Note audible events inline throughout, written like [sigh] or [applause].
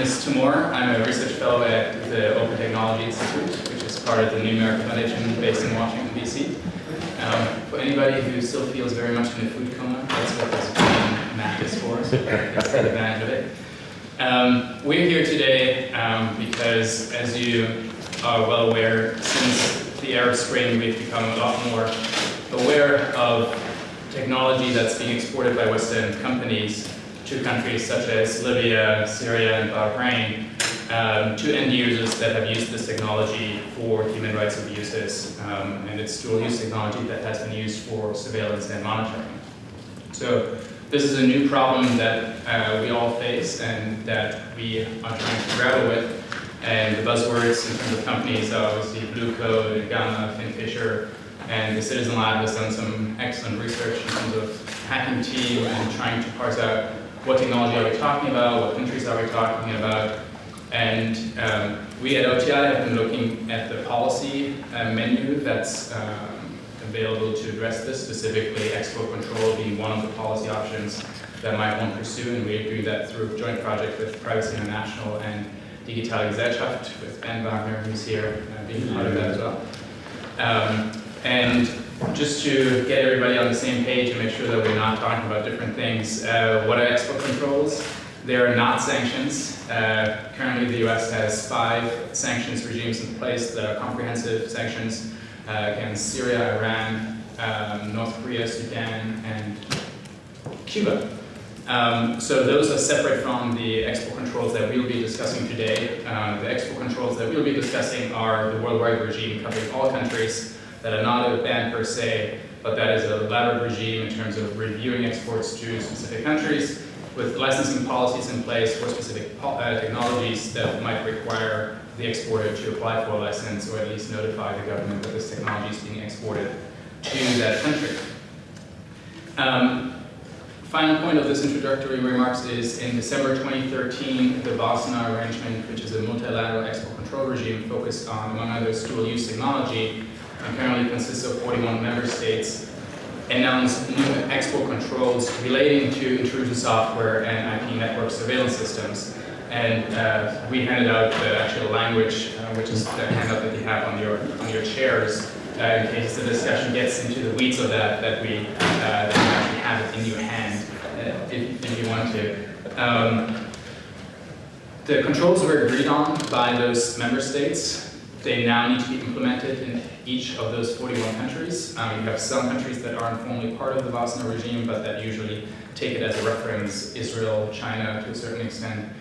is Tim Maurer. I'm a research fellow at the Open Technology Institute, which is part of the New America Foundation based in Washington, D.C. Um, for anybody who still feels very much in a food coma, that's what this map is for, so take advantage of it. Um, we're here today um, because, as you are well aware, since the Arab Spring, we've become a lot more aware of technology that's being exported by Western companies to countries such as Libya, Syria, and Bahrain, um, to end users that have used this technology for human rights abuses. Um, and it's dual use technology that has been used for surveillance and monitoring. So this is a new problem that uh, we all face and that we are trying to grapple with. And the buzzwords in terms of companies are obviously Blue Coat, Gamma, Finfisher, and the Citizen Lab has done some excellent research in terms of hacking team and trying to parse out what technology are we talking about, what countries are we talking about, and um, we at OTI have been looking at the policy uh, menu that's um, available to address this, specifically export control being one of the policy options that might want to pursue, and we do that through a joint project with Privacy International and Digitale Gesellschaft with Ben Wagner, who's here, uh, being part of that as well. Um, and just to get everybody on the same page and make sure that we're not talking about different things, uh, what are export controls? They are not sanctions. Uh, currently, the U.S. has five sanctions regimes in place that are comprehensive sanctions uh, against Syria, Iran, um, North Korea, Sudan, and Cuba. Um, so those are separate from the export controls that we'll be discussing today. Uh, the export controls that we'll be discussing are the worldwide regime covering all countries that are not a ban per se, but that is a elaborate regime in terms of reviewing exports to specific countries with licensing policies in place for specific uh, technologies that might require the exporter to apply for a license or at least notify the government that this technology is being exported to that country. Um, final point of this introductory remarks is in December 2013, the Wassenaar Arrangement, which is a multilateral export control regime focused on, among others, dual-use technology, and currently consists of 41 member states, announced new export controls relating to intrusion software and IP network surveillance systems. And uh, we handed out the actual language, uh, which is the handout that you have on your on your chairs, uh, in case the discussion gets into the weeds of that, that we uh, that actually have it in your hand, uh, if, if, you want to. Um, the controls were agreed on by those member states. They now need to be implemented in each of those 41 countries. Um, you have some countries that aren't formally part of the Wassenaar regime, but that usually take it as a reference, Israel, China to a certain extent.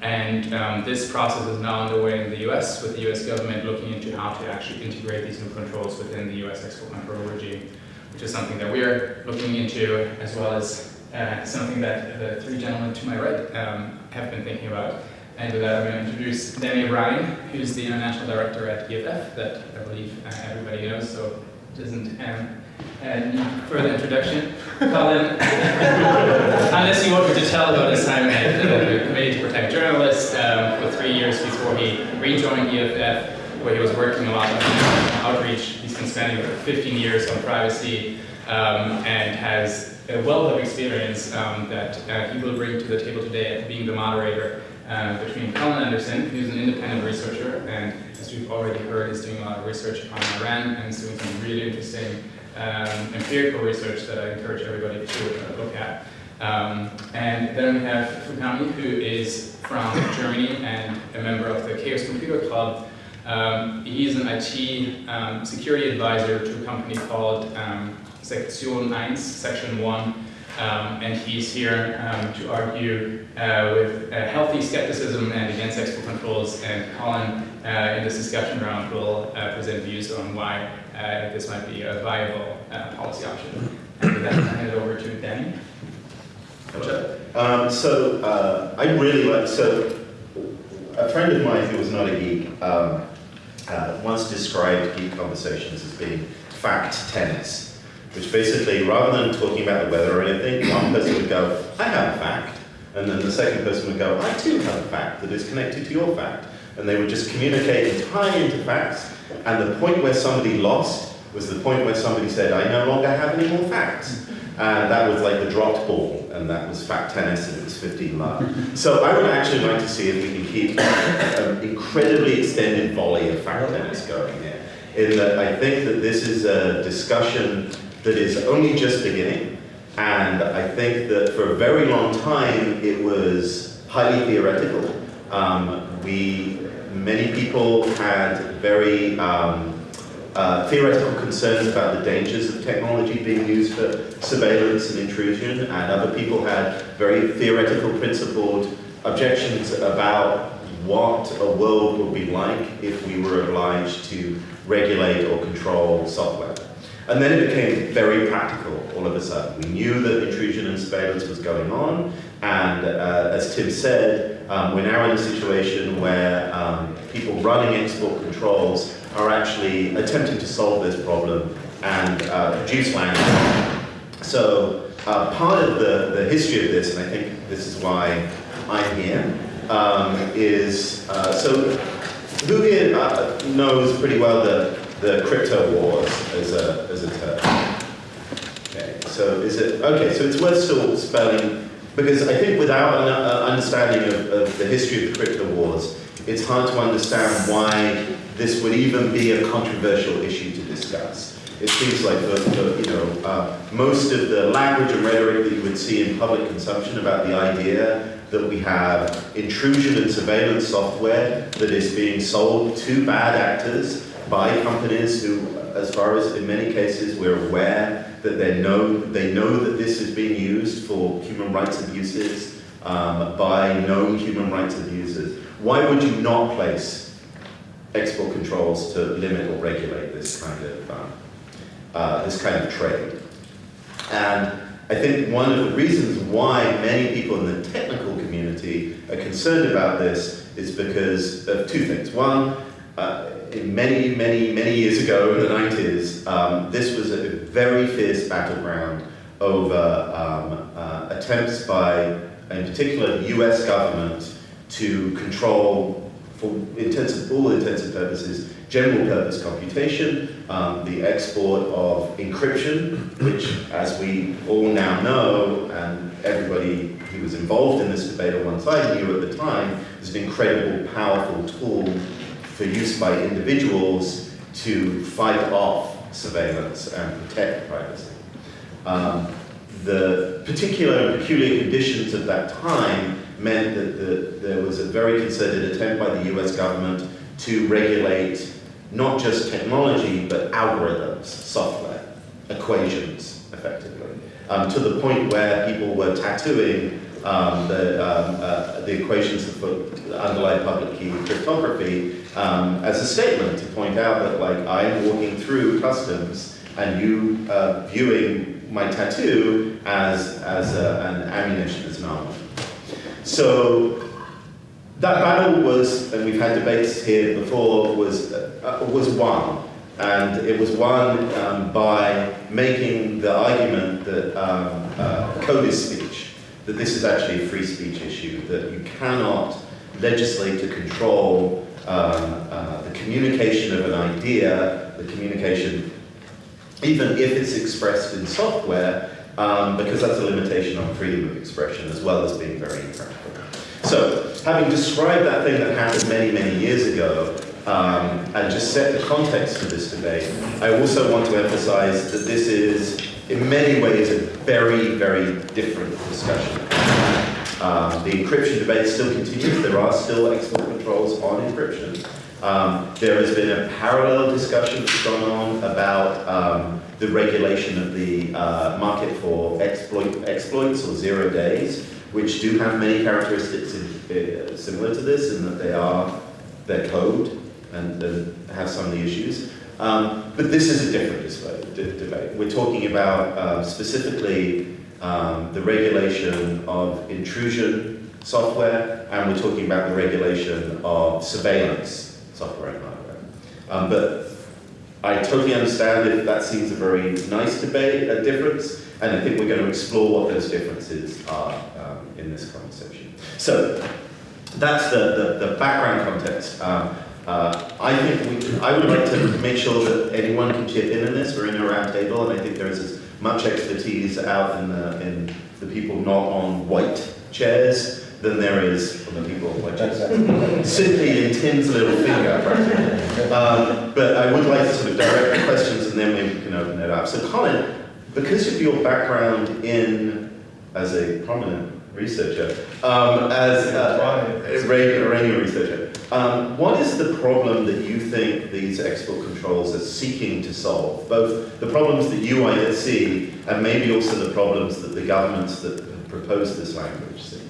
And um, this process is now underway in the US, with the US government looking into how to actually integrate these new controls within the US export control regime, which is something that we're looking into, as well as uh, something that the three gentlemen to my right um, have been thinking about. And with that, I'm going to introduce Danny O'Brien, who's the International Director at EFF, that I believe uh, everybody knows, so it isn't um, need further introduction. Collin, [laughs] unless you want me to tell about his time at the Committee to Protect Journalists um, for three years before he rejoined EFF, where he was working a lot on outreach. He's been spending 15 years on privacy um, and has a wealth of experience um, that uh, he will bring to the table today being the moderator uh, between Collin Anderson, who's an independent researcher, and as we've already heard, is doing a lot of research on Iran and is doing some really interesting um, empirical research that I encourage everybody to uh, look at. Um, and then we have Fukami, who is from Germany and a member of the Chaos Computer Club. Um, he's an IT um, security advisor to a company called um, Section 1, Section 1, um, and he's here um, to argue uh, with uh, healthy skepticism and against export controls. And Collin, uh, in this discussion round, will uh, present views on why uh, this might be a viable policy option. And with that, I'll hand it over to Danny. Um, so I really like, so a friend of mine who was not a geek um, once described geek conversations as being fact tennis which basically, rather than talking about the weather or anything, one person would go, I have a fact, and then the second person would go, I too have a fact that is connected to your fact. And they would just communicate and tie into facts, and the point where somebody lost was the point where somebody said, I no longer have any more facts. and that was like the dropped ball, and that was fact tennis, and it was 15 love. so I would actually like to see if we can keep an incredibly extended volley of fact tennis going here. In that I think that this is a discussion that is only just beginning, and I think that for a very long time it was highly theoretical. Um, we, many people had very um, uh, theoretical concerns about the dangers of technology being used for surveillance and intrusion, and other people had very theoretical, principled objections about what a world would be like if we were obliged to regulate or control software. And then it became very practical all of a sudden. We knew that intrusion and surveillance was going on, and uh, as Tim said, um, we're now in a situation where um, people running export controls are actually attempting to solve this problem and uh, produce language. So uh, part of the, the history of this, and I think this is why I'm here, um, is, uh, so who here uh, knows pretty well the the crypto wars as a, as a term. Okay, so is it, okay, so it's worth still spelling, because I think without an uh, understanding of, of the history of the crypto wars, it's hard to understand why this would even be a controversial issue to discuss. It seems like the, the, you know, uh, most of the language and rhetoric that you would see in public consumption about the idea that we have intrusion and surveillance software that is being sold to bad actors by companies who, as far as in many cases we're aware that they know, they know that this is being used for human rights abuses um, by known human rights abusers. Why would you not place export controls to limit or regulate this kind of um, uh, this kind of trade? And I think one of the reasons why many people in the technical community are concerned about this is because of two things. One, uh, many, many, many years ago in the 90s, um, this was a very fierce battleground over um, uh, attempts by, in particular, the US government to control, for all intents purposes, general purpose computation, um, the export of encryption, which, as we all now know, and everybody who was involved in this debate on one side knew at the time, is an incredible, powerful tool for use by individuals to fight off surveillance and protect privacy. Um, the particular and peculiar conditions of that time meant that the, there was a very concerted attempt by the US government to regulate not just technology, but algorithms, software, equations, effectively, um, to the point where people were tattooing um, the, um, uh, the equations that underlie public key cryptography um, as a statement to point out that like I'm walking through customs and you uh, viewing my tattoo as, as a, an ammunition, as an. So that battle was, and we've had debates here before, was, uh, was won. And it was won um, by making the argument that um, uh, code is speech, that this is actually a free speech issue, that you cannot legislate to control um, uh, the communication of an idea, the communication, even if it's expressed in software, um, because that's a limitation on freedom of expression as well as being very impractical. So, having described that thing that happened many, many years ago, um, and just set the context for this debate, I also want to emphasize that this is, in many ways, a very, very different discussion. Um, the encryption debate still continues. There are still export controls on encryption. Um, there has been a parallel discussion that's gone on about um, the regulation of the uh, market for exploit, exploits or zero days, which do have many characteristics in, uh, similar to this in that they are their code and, and have some of the issues. Um, but this is a different debate. We're talking about uh, specifically um, the regulation of intrusion software, and we're talking about the regulation of surveillance software and hardware. Um, but I totally understand if that seems a very nice debate, a difference, and I think we're going to explore what those differences are in this conversation. So that's the, the, the background context. Um, uh, I think we, I would like to make sure that anyone can chip in on this. We're in a round table, and I think there is as much expertise out in the, in the people not on white chairs than there is on the people on white chairs. [laughs] Simply in Tim's little finger, practically. Um, but I would like to sort of direct the questions and then maybe we can open it up. So Collin, because of your background in, as a prominent researcher, um, as uh, a Iranian researcher, um, what is the problem that you think these export controls are seeking to solve? Both the problems that you see and maybe also the problems that the governments that have proposed this language see.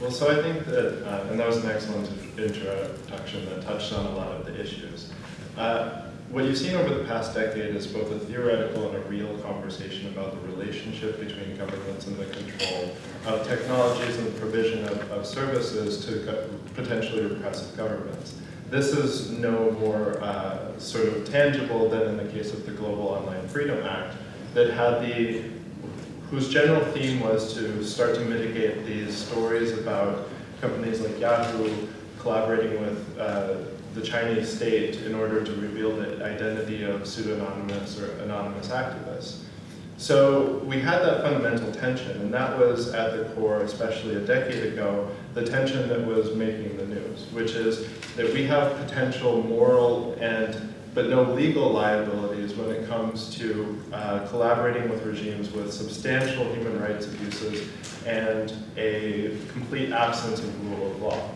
Well, so I think that, uh, and that was an excellent introduction that touched on a lot of the issues. Uh, what you've seen over the past decade is both a theoretical and a real conversation about the relationship between governments and the control of technologies and the provision of, of services to potentially repressive governments. This is no more uh, sort of tangible than in the case of the Global Online Freedom Act that had the, whose general theme was to start to mitigate these stories about companies like Yahoo collaborating with uh, the Chinese state in order to reveal the identity of pseudonymous or anonymous activists. So we had that fundamental tension, and that was at the core, especially a decade ago, the tension that was making the news, which is that we have potential moral and but no legal liabilities when it comes to uh, collaborating with regimes with substantial human rights abuses and a complete absence of rule of law.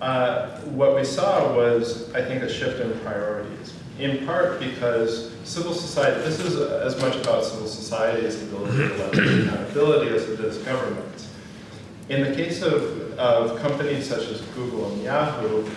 Uh, what we saw was, I think, a shift in priorities, in part because civil society, this is as much about civil society's ability to leverage accountability as it is governments. In the case of, of companies such as Google and Yahoo,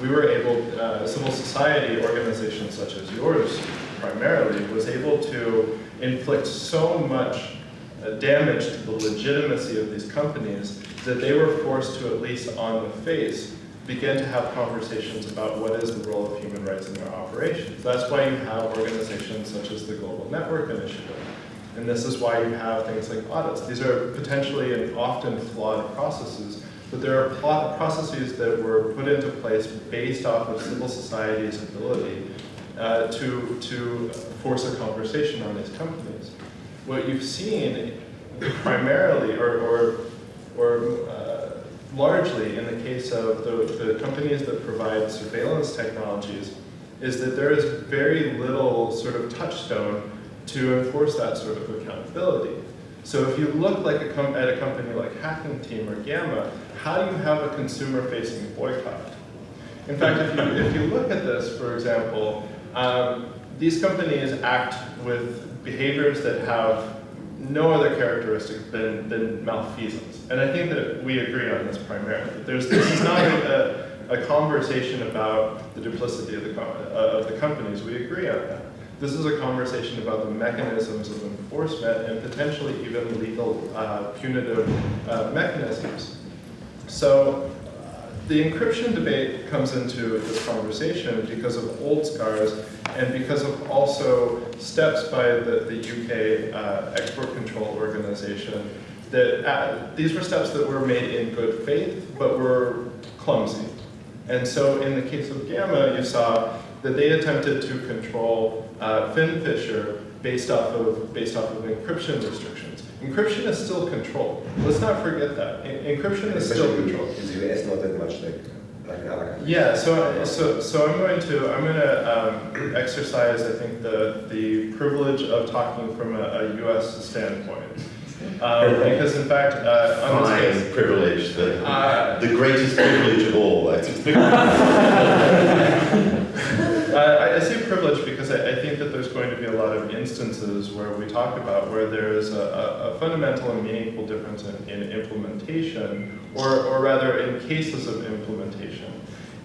we were able, uh, civil society organizations such as yours primarily, was able to inflict so much uh, damage to the legitimacy of these companies that they were forced to, at least on the face, begin to have conversations about what is the role of human rights in their operations. That's why you have organizations such as the Global Network Initiative. And this is why you have things like audits. These are potentially and often flawed processes, but there are processes that were put into place based off of civil society's ability uh, to, to force a conversation on these companies. What you've seen primarily, or, or, or uh, largely in the case of the, the companies that provide surveillance technologies is that there is very little sort of touchstone to enforce that sort of accountability. So if you look like a at a company like Hacking Team or Gamma, how do you have a consumer-facing boycott? In fact, if you, if you look at this, for example, um, these companies act with behaviors that have no other characteristic than, than malfeasance. And I think that we agree on this primarily. There's, this is not a, a conversation about the duplicity of the, uh, of the companies. We agree on that. This is a conversation about the mechanisms of enforcement and potentially even legal uh, punitive uh, mechanisms. So the encryption debate comes into this conversation because of old scars and because of also steps by the, the UK uh, export control organization that uh, these were steps that were made in good faith but were clumsy. And so in the case of Gamma, you saw that they attempted to control uh, FinFisher based off of based off of encryption restrictions. Encryption is still controlled. Let's not forget that. En encryption is still controlled. In the US, not that much like, like in other countries. Yeah, so, so, so I'm going to, I'm going to um, exercise, I think, the, the privilege of talking from a, a US standpoint. Um, because in fact, uh, on Fine this case, privilege, the, Uh, the greatest privilege of all. I think. [laughs] [laughs] I, I say privilege because I, I, think that there's going to be a lot of instances where we talk about where there is a, a, a fundamental and meaningful difference in, in implementation, or, or rather in cases of implementation.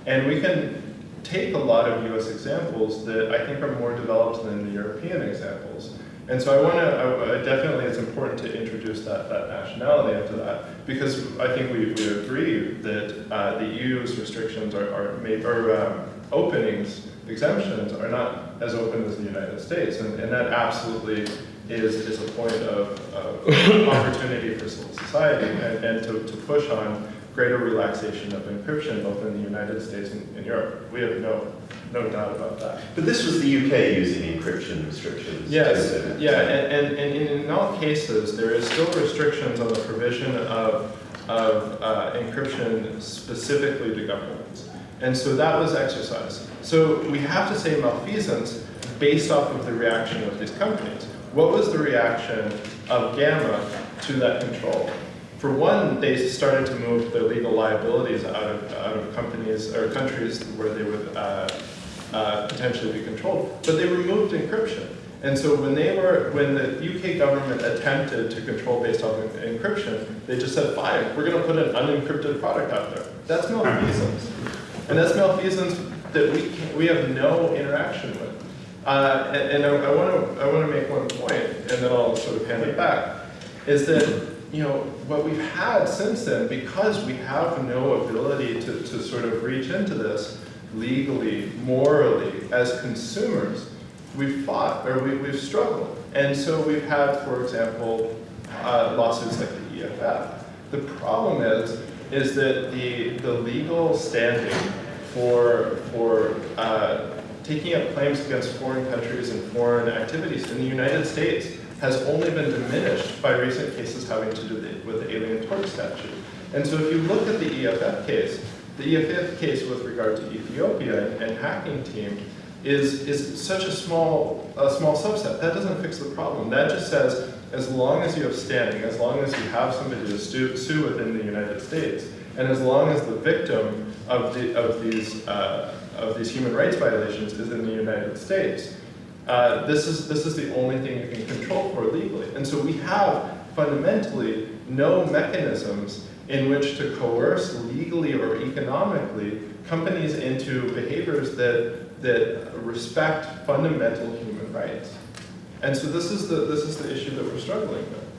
And we can take a lot of US examples that I think are more developed than the European examples. And so I want to, definitely it's important to introduce that, that nationality into that because I think we, we agree that uh, the EU's restrictions are, are made, or um, openings, exemptions are not as open as the United States. And, and that absolutely is, is a point of, of [laughs] opportunity for civil society and, and to, to push on greater relaxation of encryption both in the United States and in Europe. We have no, no doubt about that. But this was the UK using encryption restrictions. Yes, yeah, and, and, and in all cases, there is still restrictions on the provision of, of uh, encryption specifically to governments. And so that was exercised. So we have to say malfeasance based off of the reaction of these companies. What was the reaction of Gamma to that control? For one, they started to move their legal liabilities out of, out of companies or countries where they would uh, uh, potentially be controlled, but they removed encryption. And so when they were, when the UK government attempted to control based off of encryption, they just said, fine, we're going to put an unencrypted product out there. That's malfeasance. And that's malfeasance that we, can, we have no interaction with. Uh, and, and I want to I want to make one point, and then I'll sort of hand it back, is that you know what we've had since then, because we have no ability to, to sort of reach into this legally, morally, as consumers, we've fought or we, we've struggled, and so we've had, for example, uh, lawsuits like the EFF. The problem is is that the the legal standing for for uh, taking up claims against foreign countries and foreign activities in the United States has only been diminished by recent cases having to do with the Alien Tort Statute. And so if you look at the EFF case, the EFF case with regard to Ethiopia and, and hacking team is, is such a small, a small subset. That doesn't fix the problem. That just says as long as you have standing, as long as you have somebody to sue, sue within the United States, and as long as the victim of, the, of these uh, of these human rights violations is in the United States. Uh, this, is, this is the only thing you can control for legally. And so we have fundamentally no mechanisms in which to coerce legally or economically companies into behaviors that, that respect fundamental human rights. And so this is the, this is the issue that we're struggling with.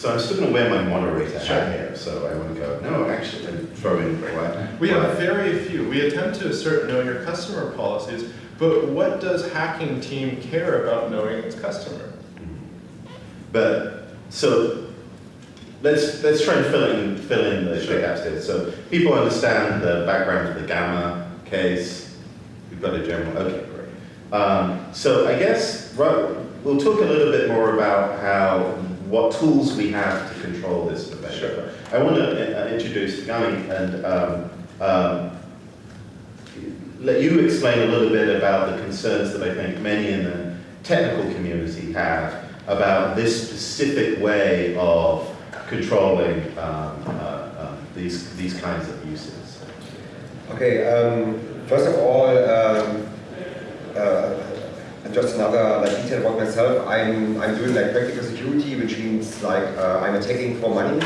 So I'm still going to wear my moderator Sure. hat here, so I want to go, no, actually, and throw in what? We have very few. We attempt to assert know your customer policies, but what does hacking team care about knowing its customer? But, so, let's, let's try and fill in, fill in the the gaps here. So people understand the background of the Gamma case. We've got a general, okay, great. Um, so I guess, right, we'll talk a little bit more about how, what tools we have to control this debate. Sure. I want to uh, introduce Guy and um, um, let you explain a little bit about the concerns that I think many in the technical community have about this specific way of controlling um, uh, um, these, these kinds of uses. Okay, um, first of all, um, uh, just another like detail about myself. I'm I'm doing like practical security, which means like uh, I'm attacking for money,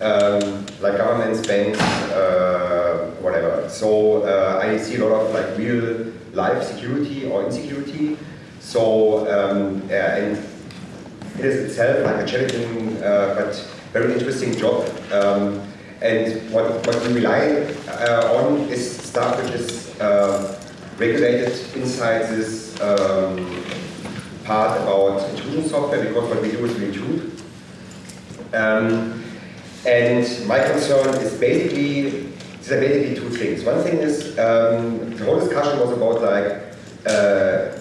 um, like governments, banks, uh, whatever. So uh, I see a lot of like real life security or insecurity. So um, and it is itself like a challenging uh, but very interesting job. Um, and what, what we rely uh, on is stuff which is uh, regulated inside this um, part about intrusion software because what we do is we intrude. Um, and my concern is basically, these are basically two things. One thing is, um, the whole discussion was about like uh,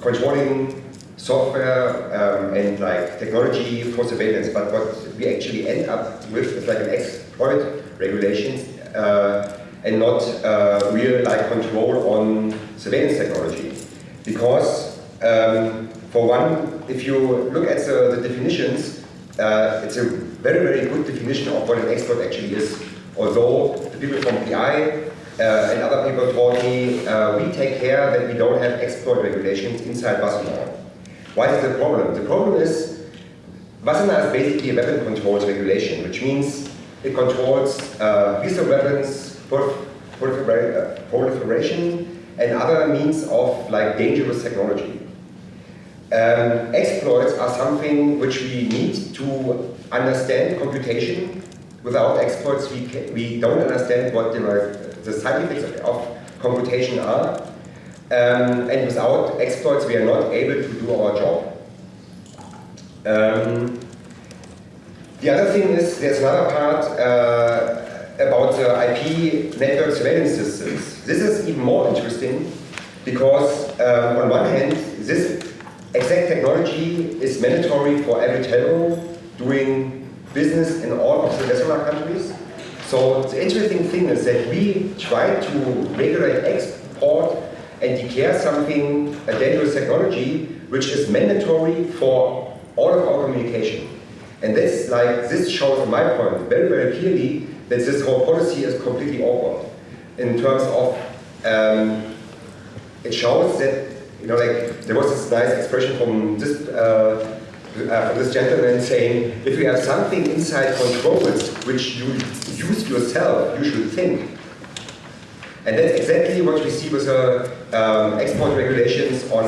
controlling software um, and like technology for surveillance, but what we actually end up with is like an exploit regulations uh, and not uh, real like control on surveillance technology. Because um, for one, if you look at the, the definitions, uh, it's a very, very good definition of what an exploit actually is. Although the people from PI uh, and other people told me, uh, we take care that we don't have export regulations inside Wassenaar. Why is the problem? The problem is, Wassenaar is basically a weapon controls regulation, which means it controls uh, lethal weapons, prolif- uh, proliferation, and other means of like dangerous technology. Um, exploits are something which we need to understand computation. Without exploits, we, ca- we don't understand what the, the side effects of, of computation are. Um, and without exploits, we are not able to do our job. Um, the other thing is, there's another part, uh, about the IP network surveillance systems. This is even more interesting because um, on one hand, this exact technology is mandatory for every telco doing business in all of the Western countries. So the interesting thing is that we try to regulate export and declare something, a dangerous technology, which is mandatory for all of our communication. And this, like, this shows, my point, very, very clearly that this whole policy is completely awkward in terms of, um, it shows that, you know, like, there was this nice expression from this, uh, uh, from this gentleman saying, if you have something inside controls which you use yourself, you should think. And that's exactly what we see with the um, export regulations on,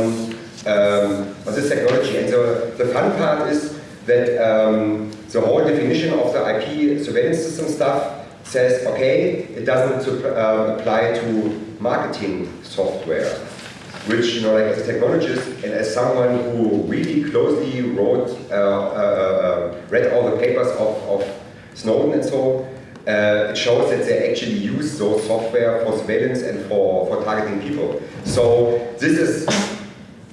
um, on this technology. And so the fun part is that um, the whole definition of the IP surveillance system stuff says, okay, it doesn't uh, apply to marketing software, which, you know, like as a technologist and as someone who really closely wrote, uh, uh, uh read all the papers of, of Snowden and so uh, it shows that they actually use those software for surveillance and for, for targeting people. So this is,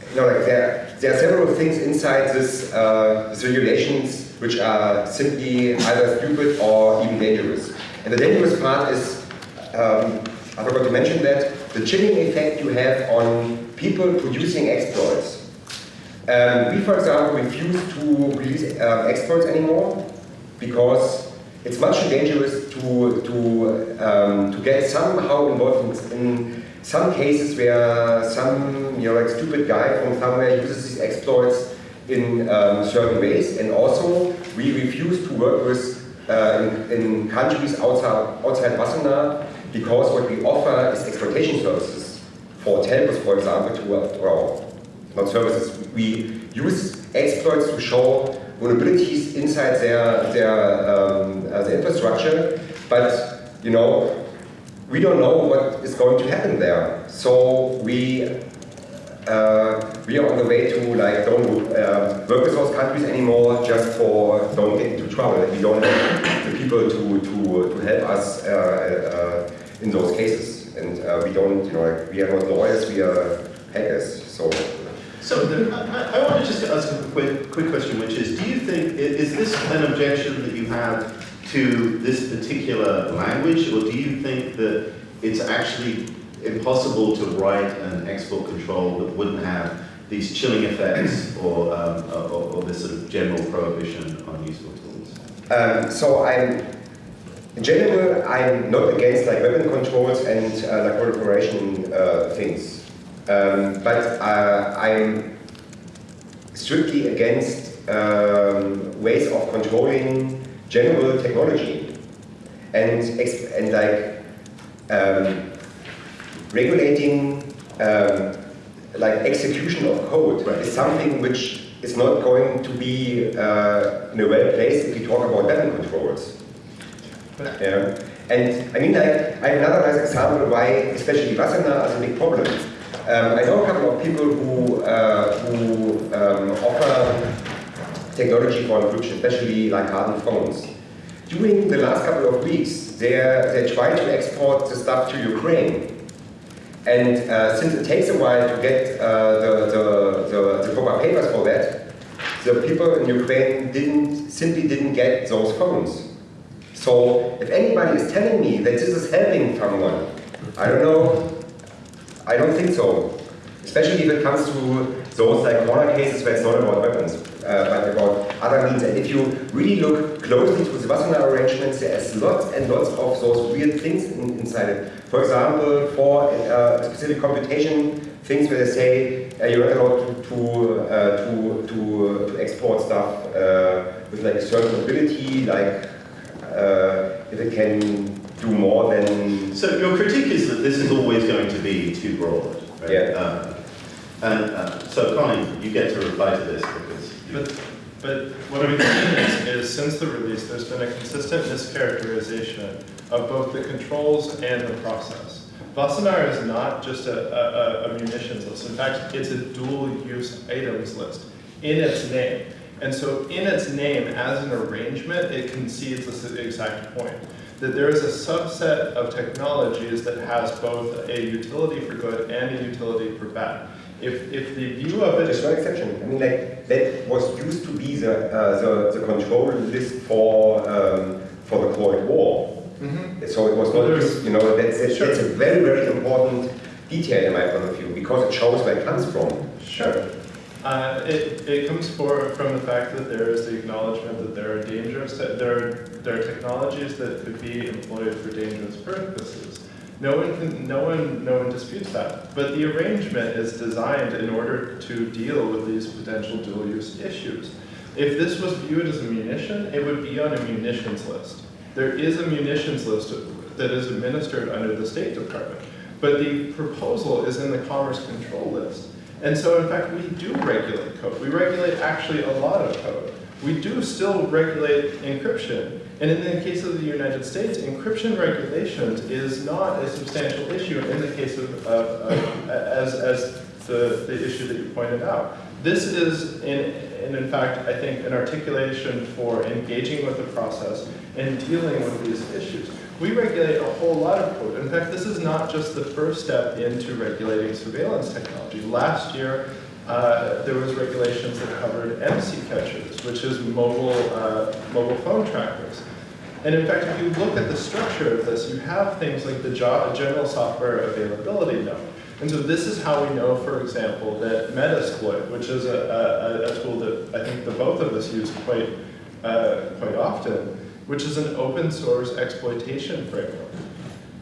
you know, like there, there are several things inside this, uh, this regulations which are simply either stupid or even dangerous. And the dangerous part is, um, I forgot to mention that, the chilling effect you have on people producing exploits. Um, we, for example, refuse to release uh, exploits anymore because it's much too dangerous to, to, um, to get somehow involved in, in, some cases where some you know, like stupid guy from somewhere uses these exploits in um, certain ways. And also, we refuse to work with uh, in, in, countries outside, outside Wassenaar because what we offer is exploitation services for telcos, for example, to, uh, well, not services. We use exploits to show vulnerabilities inside their, their, um, uh, their infrastructure, but you know, we don't know what is going to happen there. So we uh, we are on the way to like don't uh, work with those countries anymore just for don't get into trouble. We don't have the people to to to help us uh, uh in those cases, and uh, we don't you know like, we are not lawyers, we are hackers. So so the, I, I, want to just ask a quick, quick question, which is, do you think, is this an objection that you have to this particular language, or do you think that it's actually impossible to write an export control that wouldn't have these chilling effects or, um, or, or, this sort of general prohibition on useful tools? Um, so I'm, in general, I'm not against like weapon controls and uh, like proliferation uh, things. Um, but uh, I'm strictly against um, ways of controlling general technology and, and like um, regulating um, like execution of code right. is something which is not going to be uh, in a well place if we talk about weapon controls. Yeah. And I mean, like, I have another nice example why, especially Wassenaar is a big problem. Um, I know a couple of people who, uh, who um, offer technology for encryption, especially like hardened phones. During the last couple of weeks, they, they tried to export the stuff to Ukraine. And uh, since it takes a while to get uh, the, the, the, the proper papers for that, the people in Ukraine didn't, simply didn't get those phones. So if anybody is telling me that this is helping someone, I don't know I don't think so. Especially if it comes to those like corner cases where it's not about weapons, uh, but about other means. And if you really look closely to the Wassenaar arrangements, there's lots and lots of those weird things in, inside it. For example, for uh, specific computation things where they say uh, you're not allowed to to, uh, to, to, to, export stuff uh, with like a certain ability, like uh, if it can do more than... So your critique is that this is always going to be too broad, right? Yeah. Um, and uh, so Collin, you get to reply to this because... But, but what we've seen is, is since the release, there's been a consistent mischaracterization of both the controls and the process. Wassenaar is not just a, a, a munitions list. In fact, it's a dual use items list in its name. And so in its name, as an arrangement, it concedes this exact point. That there is a subset of technologies that has both a utility for good and a utility for bad. If, if the view of it There's no exception. I mean, like that was used to be the uh, the, the control list for um, for the Cold War. Mhm. So it was not you know, that's, that's, Sure. that's a very, very important detail in my point of view because it shows where it comes from. Sure. Uh, it, it comes for, from the fact that there is the acknowledgement that there are dangerous, that there are, there are technologies that could be employed for dangerous purposes. No one can, no one, no one disputes that. But the arrangement is designed in order to deal with these potential dual-use issues. If this was viewed as a munition, it would be on a munitions list. There is a munitions list that is administered under the State Department. But the proposal is in the Commerce Control List. And so in fact, we do regulate code. We regulate actually a lot of code. We do still regulate encryption. And in the case of the United States, encryption regulations is not a substantial issue in the case of, of, of as, as the, the issue that you pointed out. This is, in, and in fact, I think, an articulation for engaging with the process and dealing with these issues. We regulate a whole lot of code. In fact, this is not just the first step into regulating surveillance technology. Last year, uh, there was regulations that covered IMSI catchers, which is mobile, uh, mobile phone trackers. And in fact, if you look at the structure of this, you have things like the general software availability note. And so this is how we know, for example, that Metasploit, which is a, a, a tool that I think the both of us use quite, uh, quite often, which is an open source exploitation framework.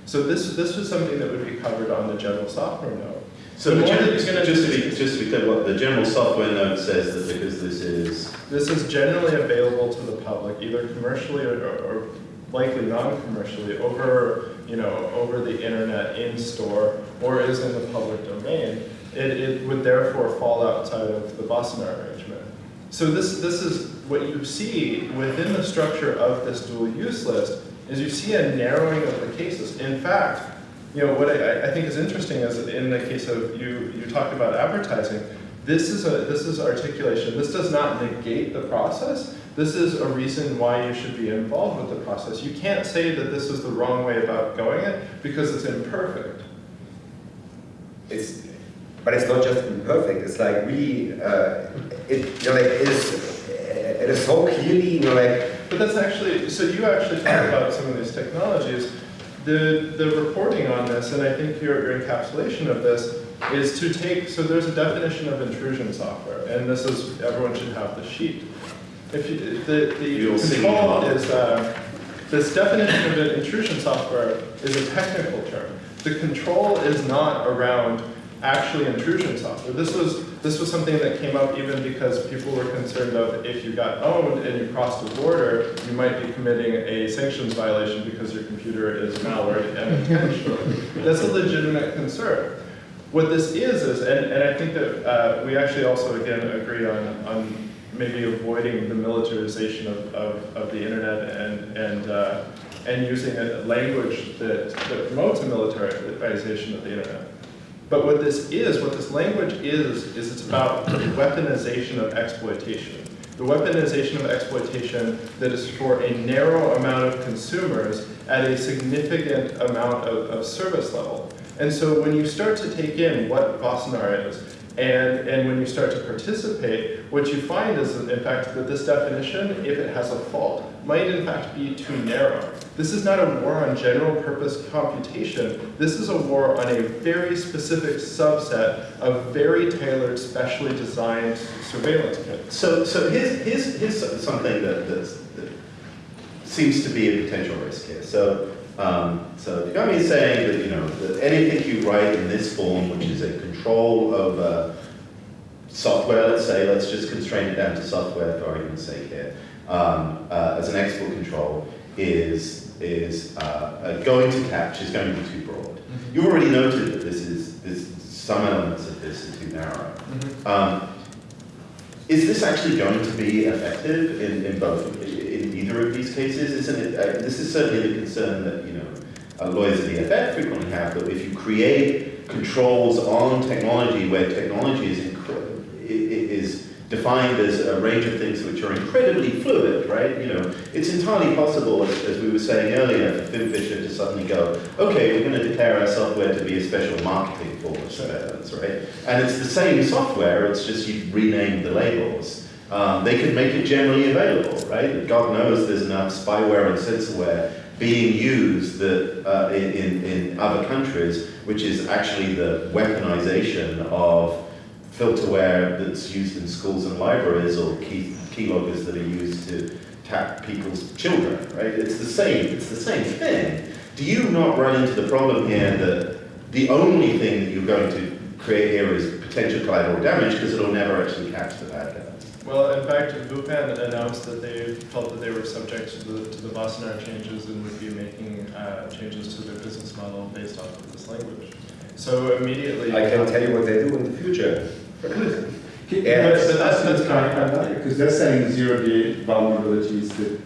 So this, this was something that would be covered on the general software note. So The the gen- that gonna just to be, just to be clear, what the general software note says that because this is, This is generally available to the public, either commercially or, or likely non-commercially, over, you know, over the internet, in store, or is in the public domain. It, it would therefore fall outside of the Wassenaar arrangement. So this, this is, what you see within the structure of this dual use list, is you see a narrowing of the cases. In fact, you know, what I, I think is interesting is in the case of, you, you talked about advertising, this is a, this is articulation. This does not negate the process. This is a reason why you should be involved with the process. You can't say that this is the wrong way about going it because it's imperfect. It's, but it's not just imperfect. It's like really, uh, it, you know, like it is, it is so clearly, you know, like But that's actually, so you actually talk [coughs] about some of these technologies. The, the reporting on this, and I think your, your encapsulation of this, is to take, so there's a definition of intrusion software, and this is, everyone should have the sheet. If you, the, the You'll see control it. is, uh, this definition of an intrusion software is a technical term. The control is not around actually intrusion software. This was, this was something that came up even because people were concerned of if you got owned and you crossed a border, you might be committing a sanctions violation because your computer is malware and intentionally. That's a legitimate concern. What this is, is, and, and I think that uh, we actually also, again, agree on, on maybe avoiding the militarization of, of, of the internet and, and, uh, and using a language that, that promotes a militarization of the internet. But what this is, what this language is, is it's about the weaponization of exploitation. The weaponization of exploitation that is for a narrow amount of consumers at a significant amount of, of service level. And so when you start to take in what Wassenaar is, and, and when you start to participate, what you find is, in fact, that this definition, if it has a fault, might in fact be too narrow. This is not a war on general purpose computation. This is a war on a very specific subset of very tailored, specially designed surveillance kits. so, so here's, here's, here's something that, that seems to be a potential risk here. So, um, so company is saying that, you know, that anything you write in this form, which is a control over software, let's say, let's just constrain it down to software for argument's sake here, um, uh, as an export control, is, is uh, uh, going to catch, is going to be too broad. You already noted that this is, this, some elements of this are too narrow. Um, is this actually going to be effective in, in both, in either of these cases? Isn't it, uh, this is certainly the concern that, you know, uh, lawyers at the EFF frequently have, that if you create controls on technology where technology is, is defined as a range of things which are incredibly fluid, right? You know, it's entirely possible, as, as we were saying earlier, for FinFisher to suddenly go, okay, we're going to declare our software to be a special marketing form of surveillance, right? And it's the same software, it's just you've renamed the labels. Um, they can make it generally available, right? God knows there's enough spyware and censorware being used that, uh, in, in, other countries, which is actually the weaponization of filterware that's used in schools and libraries or key, keyloggers that are used to tap people's children, right? It's the same, it's the same thing. Do you not run into the problem here that the only thing that you're going to create here is potential collateral damage because it'll never actually catch the bad guy? Well, in fact, VUPEN announced that they felt that they were subject to the, to the Wassenaar changes and would be making uh, changes to their business model based off of this language. So immediately. I can tell you what they do in the future. Can- Yeah, but- but that's- that's clarify that, Because they're saying zero-day vulnerabilities that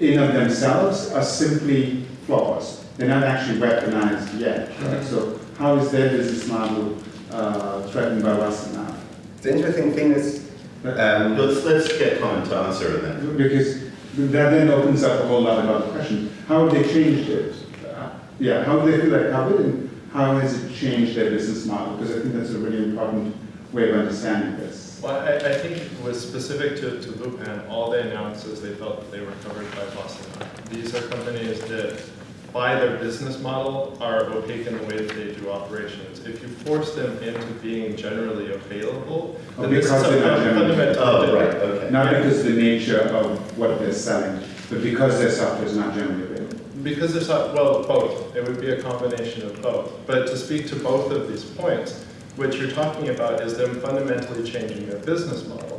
in of themselves are simply flaws. They're not actually weaponized yet, right? So how is their business model uh, threatened by Wassenaar? The interesting thing is, um, Let's, let's get Collin to answer it then. Because that then opens up a whole lot of other questions. How have they changed it? Uh, Yeah, how do they feel they're covered and how has it changed their business model? Because I think that's a really important way of understanding this. Well, I, I think it was specific to, to VUPEN, all they announced is they felt that they were covered by Boston. These are companies that, by their business model, are opaque in the way that they do operations. If you force them into being generally available, Oh, then this is because a fundamental Oh, right, okay. Not because the nature of what they're selling, but because their software is not generally available. Because it's not, well, both. It would be a combination of both. But to speak to both of these points, what you're talking about is them fundamentally changing their business model.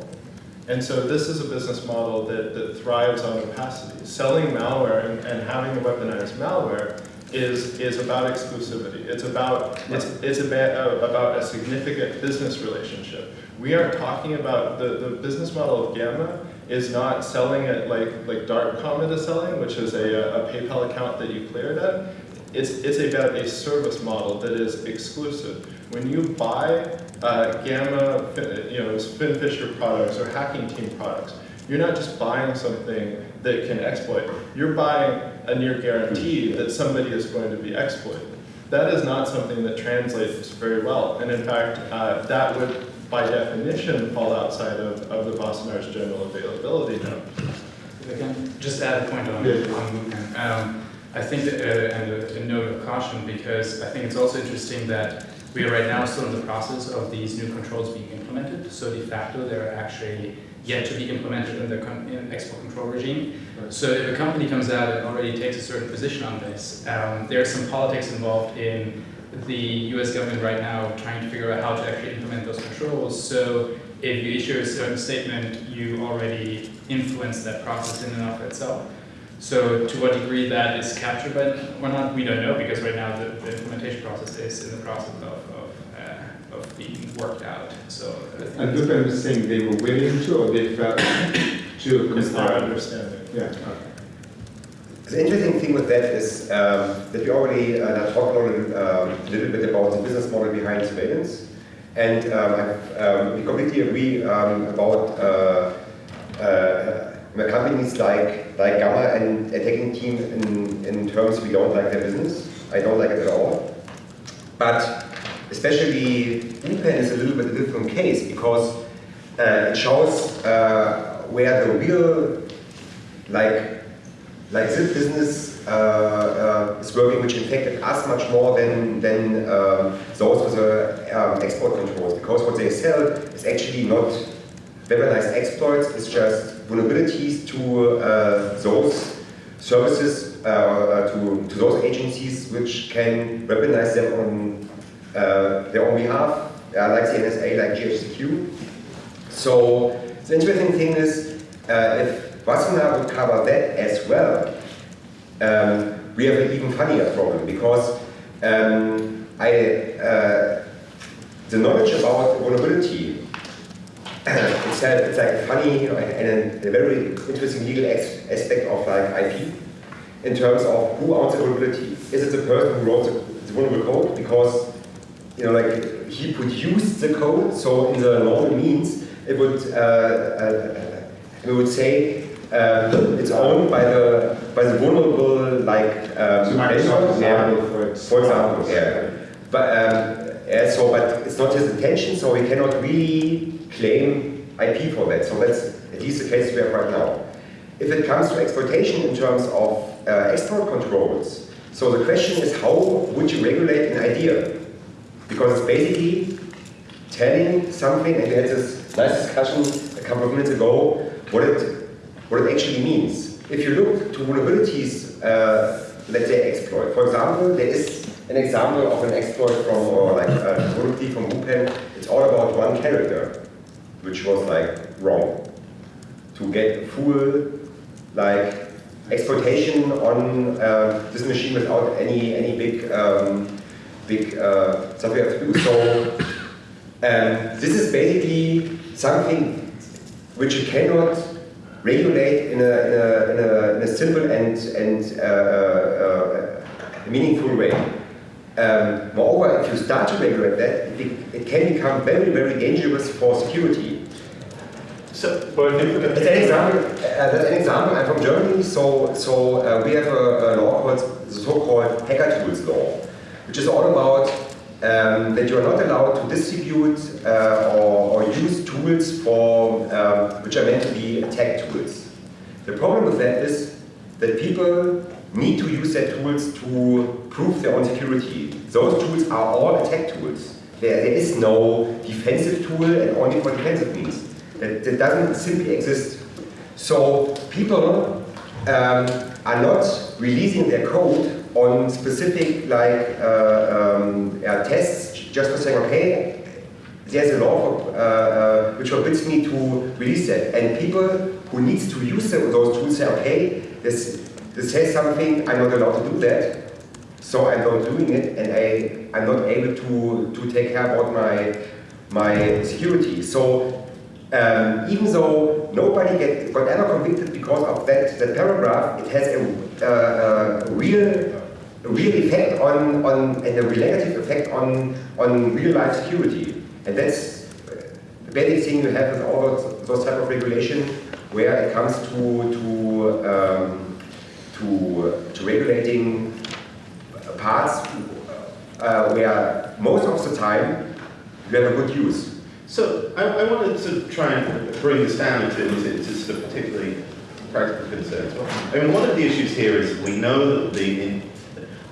And so this is a business model that, that thrives on opacity. Selling malware and, and having a weaponized malware is, is about exclusivity. It's about, it's, it's about, uh, about a significant business relationship. We aren't talking about, the, the business model of Gamma is not selling it like, like DarkComet is selling, which is a, uh, a PayPal account that you cleared at. It's, it's about a service model that is exclusive. When you buy uh, Gamma, you know, FinFisher products or Hacking Team products, you're not just buying something that can exploit. You're buying a near guarantee that somebody is going to be exploited. That is not something that translates very well. And in fact, uh, that would, by definition, fall outside of, of the Wassenaar's general availability now. If I can just add a point on, Yeah. on movement. Um, I think that, uh, and a, a note of caution because I think it's also interesting that we are right now still in the process of these new controls being implemented. So de facto, they're actually yet to be implemented in the in export control regime. So if a company comes out and already takes a certain position on this, um, there's some politics involved in the U.S. government right now trying to figure out how to actually implement those controls. So if you issue a certain statement, you already influence that process in and of itself. So to what degree that is captured by or not, we don't know because right now the, the implementation process is in the process of, of, uh, of being worked out. So I think And it's- VUPEN was saying they were willing to or they felt to Is their comply. understanding. Yeah, okay. The interesting thing with that is um, that we already uh, talked a little, um, a little bit about the business model behind surveillance, and um, um, we completely agree um, about uh, uh, companies like like Gamma and attacking team in, in terms we don't like their business. I don't like it at all, but especially VUPEN is a little bit a different case because uh, it shows uh, where the real like like this business uh, uh, is working, which infected us much more than, than um, those with the um, export controls. Because what they sell is actually not weaponized exploits, is just vulnerabilities to uh, those services, uh, uh, to, to those agencies which can weaponize them on uh, their own behalf, uh, like the NSA, like GCHQ. So the interesting thing is, uh, if Wassenaar would cover that as well, um, we have an even funnier problem because um, I, the knowledge about vulnerability [coughs] it's, a, it's like funny you know, and a, very interesting legal aspect of like IP in terms of who owns the vulnerability. Is it the person who wrote the, the vulnerable code because you know like he produced the code? So in the normal means, it would, uh, uh, we would say, um, it's owned by the by the vulnerable like um, So Microsoft yeah. for. For example, yeah. But um, yeah, so, but it's not his intention, so he cannot really claim IP for that. So that's at least the case we have right now. If it comes to exploitation in terms of uh, export controls, so the question is how would you regulate an idea? Because it's basically telling something, and we had this nice discussion a couple of minutes ago, what it, what it actually means. If you look to vulnerabilities, uh, let's say exploit. For example, there is an example of an exploit from, or like a vulnerability from VUPEN. It's all about one character, which was like wrong. To get full, like exploitation on uh, this machine without any any big um, big uh, have to do. So um, this is basically something which you cannot regulate in a, in a, in a, in a simple and, and uh, uh, meaningful way. Um, moreover, if you start to regulate that, it, it can become very, very dangerous for security. So, well, As an example, uh, that's an example, I'm from Germany, so, so uh, we have a, a law called the so-called hacker tools law, which is all about um, that you are not allowed to distribute uh, or, or use tools for, um, which are meant to be attack tools. The problem with that is that people need to use their tools to prove their own security. Those tools are all attack tools. There, there is no defensive tool and only for defensive means. That, that doesn't simply exist. So people um, are not releasing their code on specific like uh, um, yeah, tests just for saying, okay, there's a law for, uh, uh, which forbids me to release that. And people who needs to use those tools say, okay, this, this says something, I'm not allowed to do that, so I'm not doing it, and I, I'm not able to, to take care about my, my security. So um, even though nobody get, got ever convicted because of that, that paragraph, it has a, uh, a real a real effect on, on and a real negative effect on, on real life security. And that's the basic thing you have with all those, those type of regulation where it comes to, to, um, to, to regulating parts uh, where most of the time you have a good use. So I, I wanted to try and bring this down into, into, into sort of particularly practical concerns. I mean, one of the issues here is we know that the, in,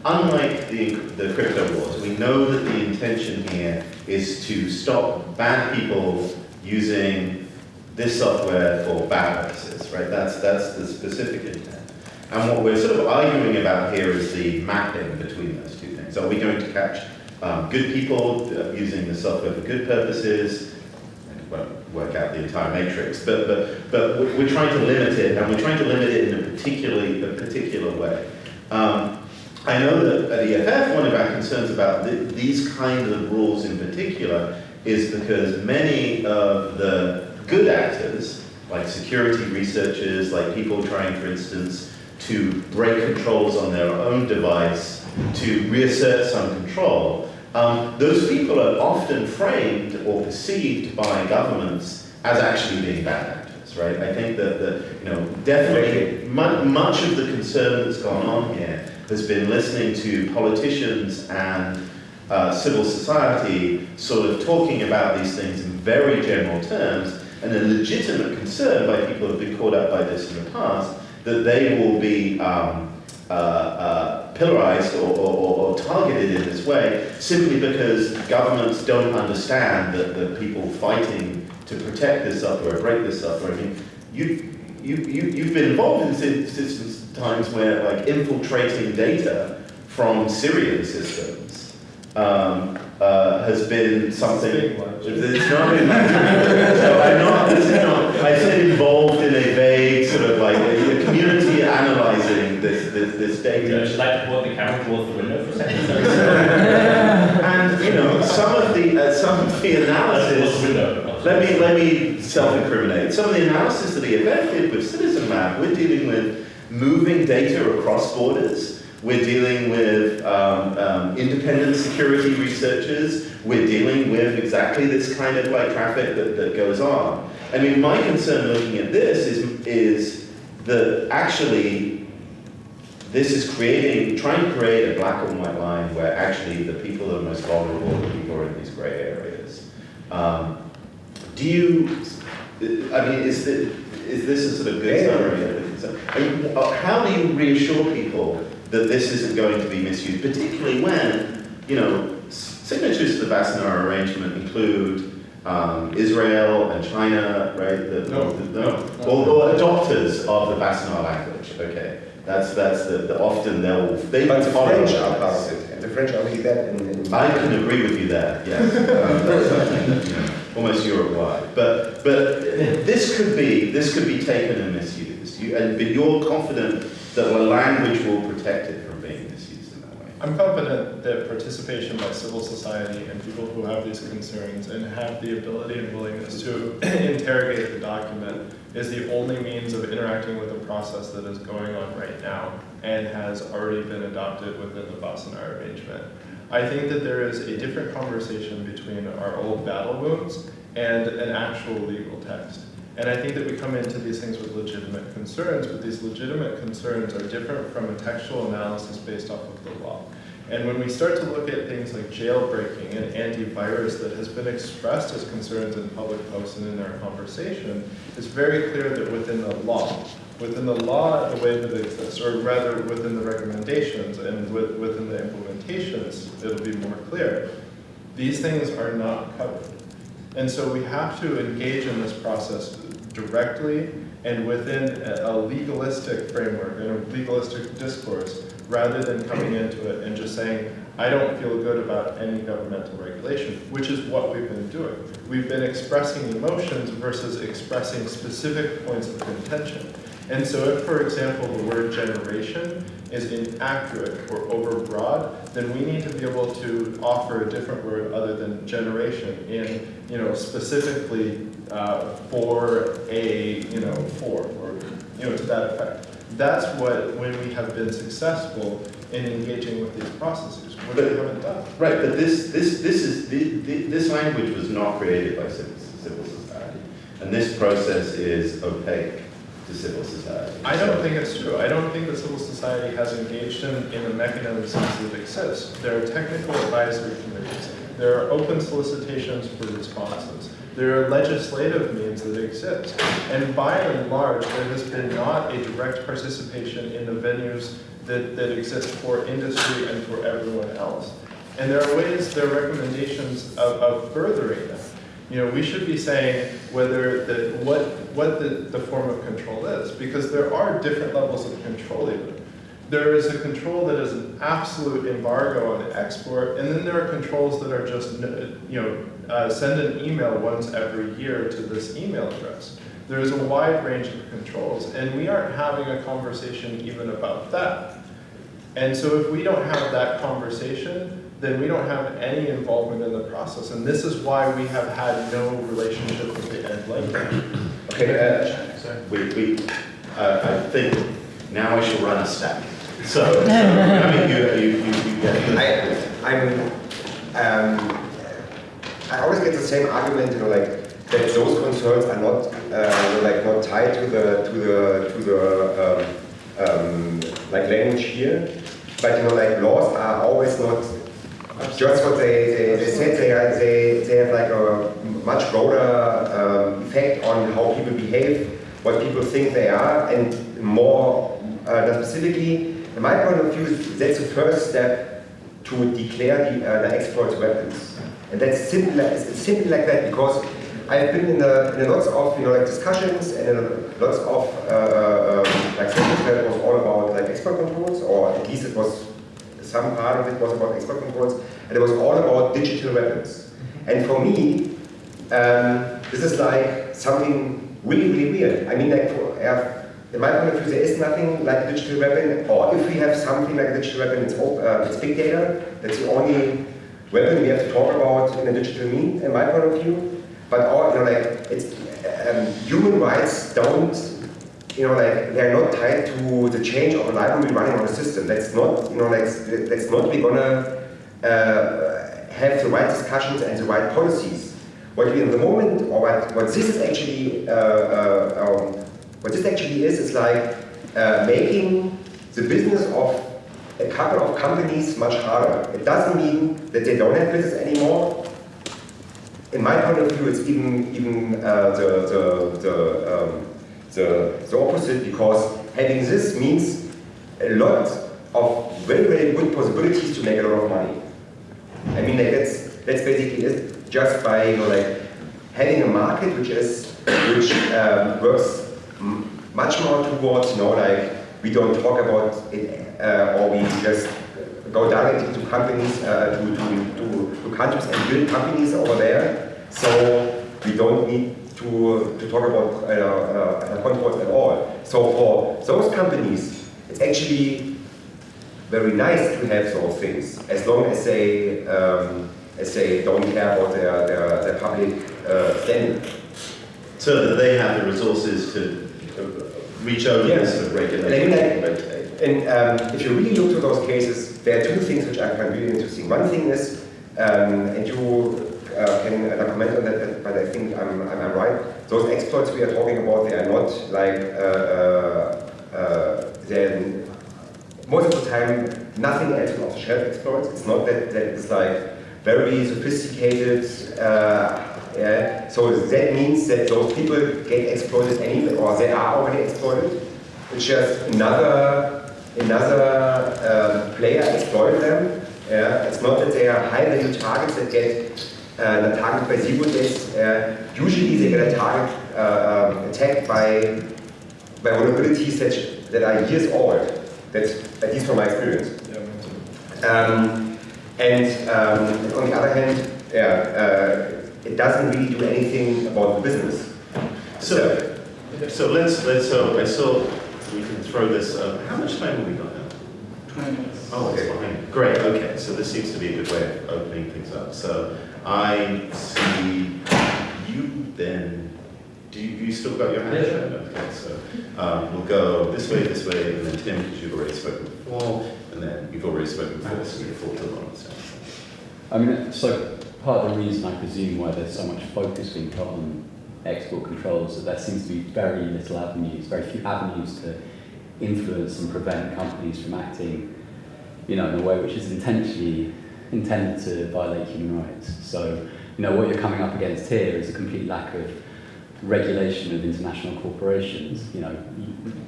unlike the, the crypto wars, we know that the intention here is to stop bad people using this software for bad purposes, right? That's, that's the specific intent. And what we're sort of arguing about here is the mapping between those two things. Are we going to catch um, good people uh, using the software for good purposes? It won't work out the entire matrix, but, but, but we- we're trying to limit it, and we're trying to limit it in a particularly a particular way. Um, I know that at EFF, one of our concerns about th these kinds of rules in particular is because many of the good actors, like security researchers, like people trying, for instance, to break controls on their own device to reassert some control, um, those people are often framed or perceived by governments as actually being bad actors, right? I think that, that you know, definitely mu much of the concern that's gone on here has been listening to politicians and uh, civil society sort of talking about these things in very general terms, and a legitimate concern by people who have been caught up by this in the past that they will be um, uh, uh, pillarized or, or, or, targeted in this way simply because governments don't understand that the people fighting to protect this software, break this software. I mean, you, you, you, you've been involved in systems times where like infiltrating data from Syrian systems um, uh, has been something. It's not been. [laughs] so I'm not. This is not. I said involved in a vague sort of like a, a community analyzing this this, this data. Would you like to point the camera towards the window for a second? [laughs] and you know some of the uh, some of the analysis. Let me let me self-incriminate. Some of the analysis that EFF did with Citizen Lab, we're dealing with moving data across borders we're dealing with um, um, independent security researchers, we're dealing with exactly this kind of like traffic that, that goes on. I mean, my concern looking at this is, is that actually this is creating, trying to create a black and white line where actually the people that are most vulnerable the people are in these gray areas. Um, do you, I mean, is, the, is this a sort of good summary of the concern? I mean, uh, how do you reassure people that this isn't going to be misused, particularly when, you know, signatures signatories to the Wassenaar arrangement include um, Israel and China, right? The, No, the, no, no. Or, or adopters of the Wassenaar language, okay. That's, that's the, the often they'll, they But the follow French that. are part of it, and the French are really that in, in I can agree with you there, yes. [laughs] Um, that's that, you almost Europe-wide. But, but this could be, this could be taken and misused. You, and, but you're confident that the language will protect it from being misused in that way. I'm confident that participation by civil society and people who have these concerns and have the ability and willingness to [clears throat] interrogate the document is the only means of interacting with the process that is going on right now and has already been adopted within the Wassenaar arrangement. I think that there is a different conversation between our old battle wounds and an actual legal text. And I think that we come into these things with legitimate concerns, but these legitimate concerns are different from a textual analysis based off of the law. And when we start to look at things like jailbreaking and antivirus that has been expressed as concerns in public posts and in our conversation, it's very clear that within the law, within the law, the way that it exists, or rather within the recommendations and with, within the implementations, it'll be more clear. These things are not covered. And so we have to engage in this process directly and within a legalistic framework and a legalistic discourse, rather than coming into it and just saying, I don't feel good about any governmental regulation, which is what we've been doing. We've been expressing emotions versus expressing specific points of contention. And so if, for example, the word generation is inaccurate or overbroad, then we need to be able to offer a different word other than generation in, you know, specifically uh, for a, you know, for, or, you know, to that effect. That's what, when we have been successful in engaging with these processes, which we haven't done. Right, but this, this, this is, the, the, this language was not created by civil, civil society. And this process is opaque to civil society. I don't think it's true. I don't think that civil society has engaged in, in the mechanisms that exist. There are technical advisory committees. There are open solicitations for responses. There are legislative means that exist. And by and large, there has been not a direct participation in the venues that, that exist for industry and for everyone else. And there are ways, there are recommendations of, of furthering that. You know, we should be saying whether the, what, what the, the form of control is, because there are different levels of control even. There is a control that is an absolute embargo on export, and then there are controls that are just, you know, uh, send an email once every year to this email address. There is a wide range of controls, and we aren't having a conversation even about that. And so if we don't have that conversation, then we don't have any involvement in the process. And this is why we have had no relationship with the end language. Okay, uh, We, we, uh, I think now I should run a stack. So, so, I mean, you, you, you, you get it. I, I'm, um, I always get the same argument, you know, like that those concerns are not, uh, like not tied to the to the to the um, um, like language here, but you know, like laws are always not just what they, they, they said. They are they they have like a much broader um, effect on how people behave, what people think they are, and more uh, specifically. In my point of view, that's the first step to declare the, uh, the exploits weapons. And that's simple, it's simply like that because I've been in, the, in lots of you know, like discussions and lots of uh, um, like sessions where it was all about like export controls, or at least it was some part of it was about export controls, and it was all about digital weapons. And for me, um, this is like something really, really weird. I mean, like for, in my point of view, there is nothing like a digital weapon, or if we have something like a digital weapon, it's, uh, it's big data. That's the only weapon we have to talk about in a digital mean, in my point of view. But all, you know, like, it's, um, human rights don't you know, like they are not tied to the change of a library running on the system. That's not, you know, like that's not we're gonna uh, have the right discussions and the right policies. What we in the moment, or what, what this is actually, uh, uh, um, what this actually is, is like uh, making the business of a couple of companies much harder. It doesn't mean that they don't have business anymore. In my point of view, it's even even uh, the the the, um, the the opposite because having this means a lot of very very good possibilities to make a lot of money. I mean, like that's that's basically it. Just by you know like having a market which is which um, works much more towards you know like we don't talk about it uh, or we just go directly to companies uh, to, to, to, to countries and build companies over there. So we don't need to, to talk about uh, uh, controls at all. So for those companies, it's actually very nice to have those things, as long as they, um, as they don't care about their, their, their public uh, standing. So that they have the resources to uh, reach over this sort of regulation. And I mean, red tape. And um, if you really look to those cases, there are two things which I find really interesting. One thing is, um, and you uh, can uh, comment on that, but I think I'm, I'm, I'm right. Those exploits we are talking about, they are not like, uh, uh, uh, they're most of the time nothing else than off-the-shelf exploits. It's not that, that it's like very sophisticated. Uh, yeah. So that means that those people get exploited anyway, or they are already exploited. It's just another another um, player exploit them. Yeah. It's not that they are high-value targets that get uh, targeted by zero days. Uh, usually they get a target uh, um, attacked by by vulnerabilities that, that are years old. That's at least from my experience. Yeah. Um, and um, on the other hand, yeah, uh, it doesn't really do anything about the business. So, so let's, let's, so I saw, we can throw this, uh, how much time have we got now? 20 minutes. Oh, it's fine. Great, okay, so this seems to be a good way of opening things up. So I see you then, do you, you still got your hand? Yeah. Okay, so um, we'll go this way, this way, and then Tim, because you've already spoken before, and then you've already spoken before, so you're full to one. So. I mean, so part of the reason I presume why there's so much focus being put on export controls is that there seems to be very little avenues, very few avenues to influence and prevent companies from acting, you know, in a way which is intentionally intended to violate human rights. So, you know, what you're coming up against here is a complete lack of regulation of international corporations. You know,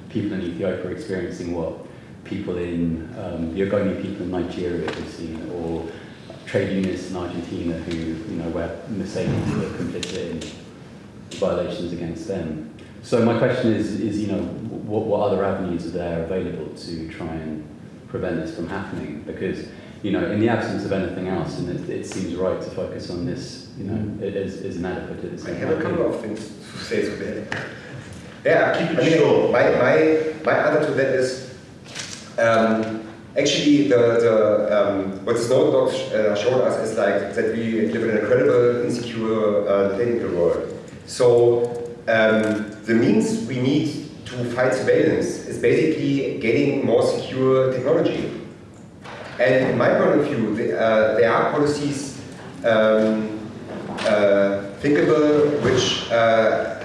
people in Ethiopia are experiencing what people in um, the Ogoni people in Nigeria have seen, or trade unionists in Argentina who, you know, where Mercedes were complicit in violations against them. So my question is, is you know, what, what other avenues are there available to try and prevent this from happening? Because, you know, in the absence of anything else, and it, it seems right to focus on this, you know, it is, is inadequate at this I have a couple of things to say to that. Yeah, Keep it I mean, short. My, my, my answer to that is um, actually the, the um, what Snowden docs uh, showed us is like that we live in an incredible, insecure uh, technical world. So um, the means we need to fight surveillance is basically getting more secure technology. And in my point of view, the, uh, there are policies um, uh, thinkable which uh,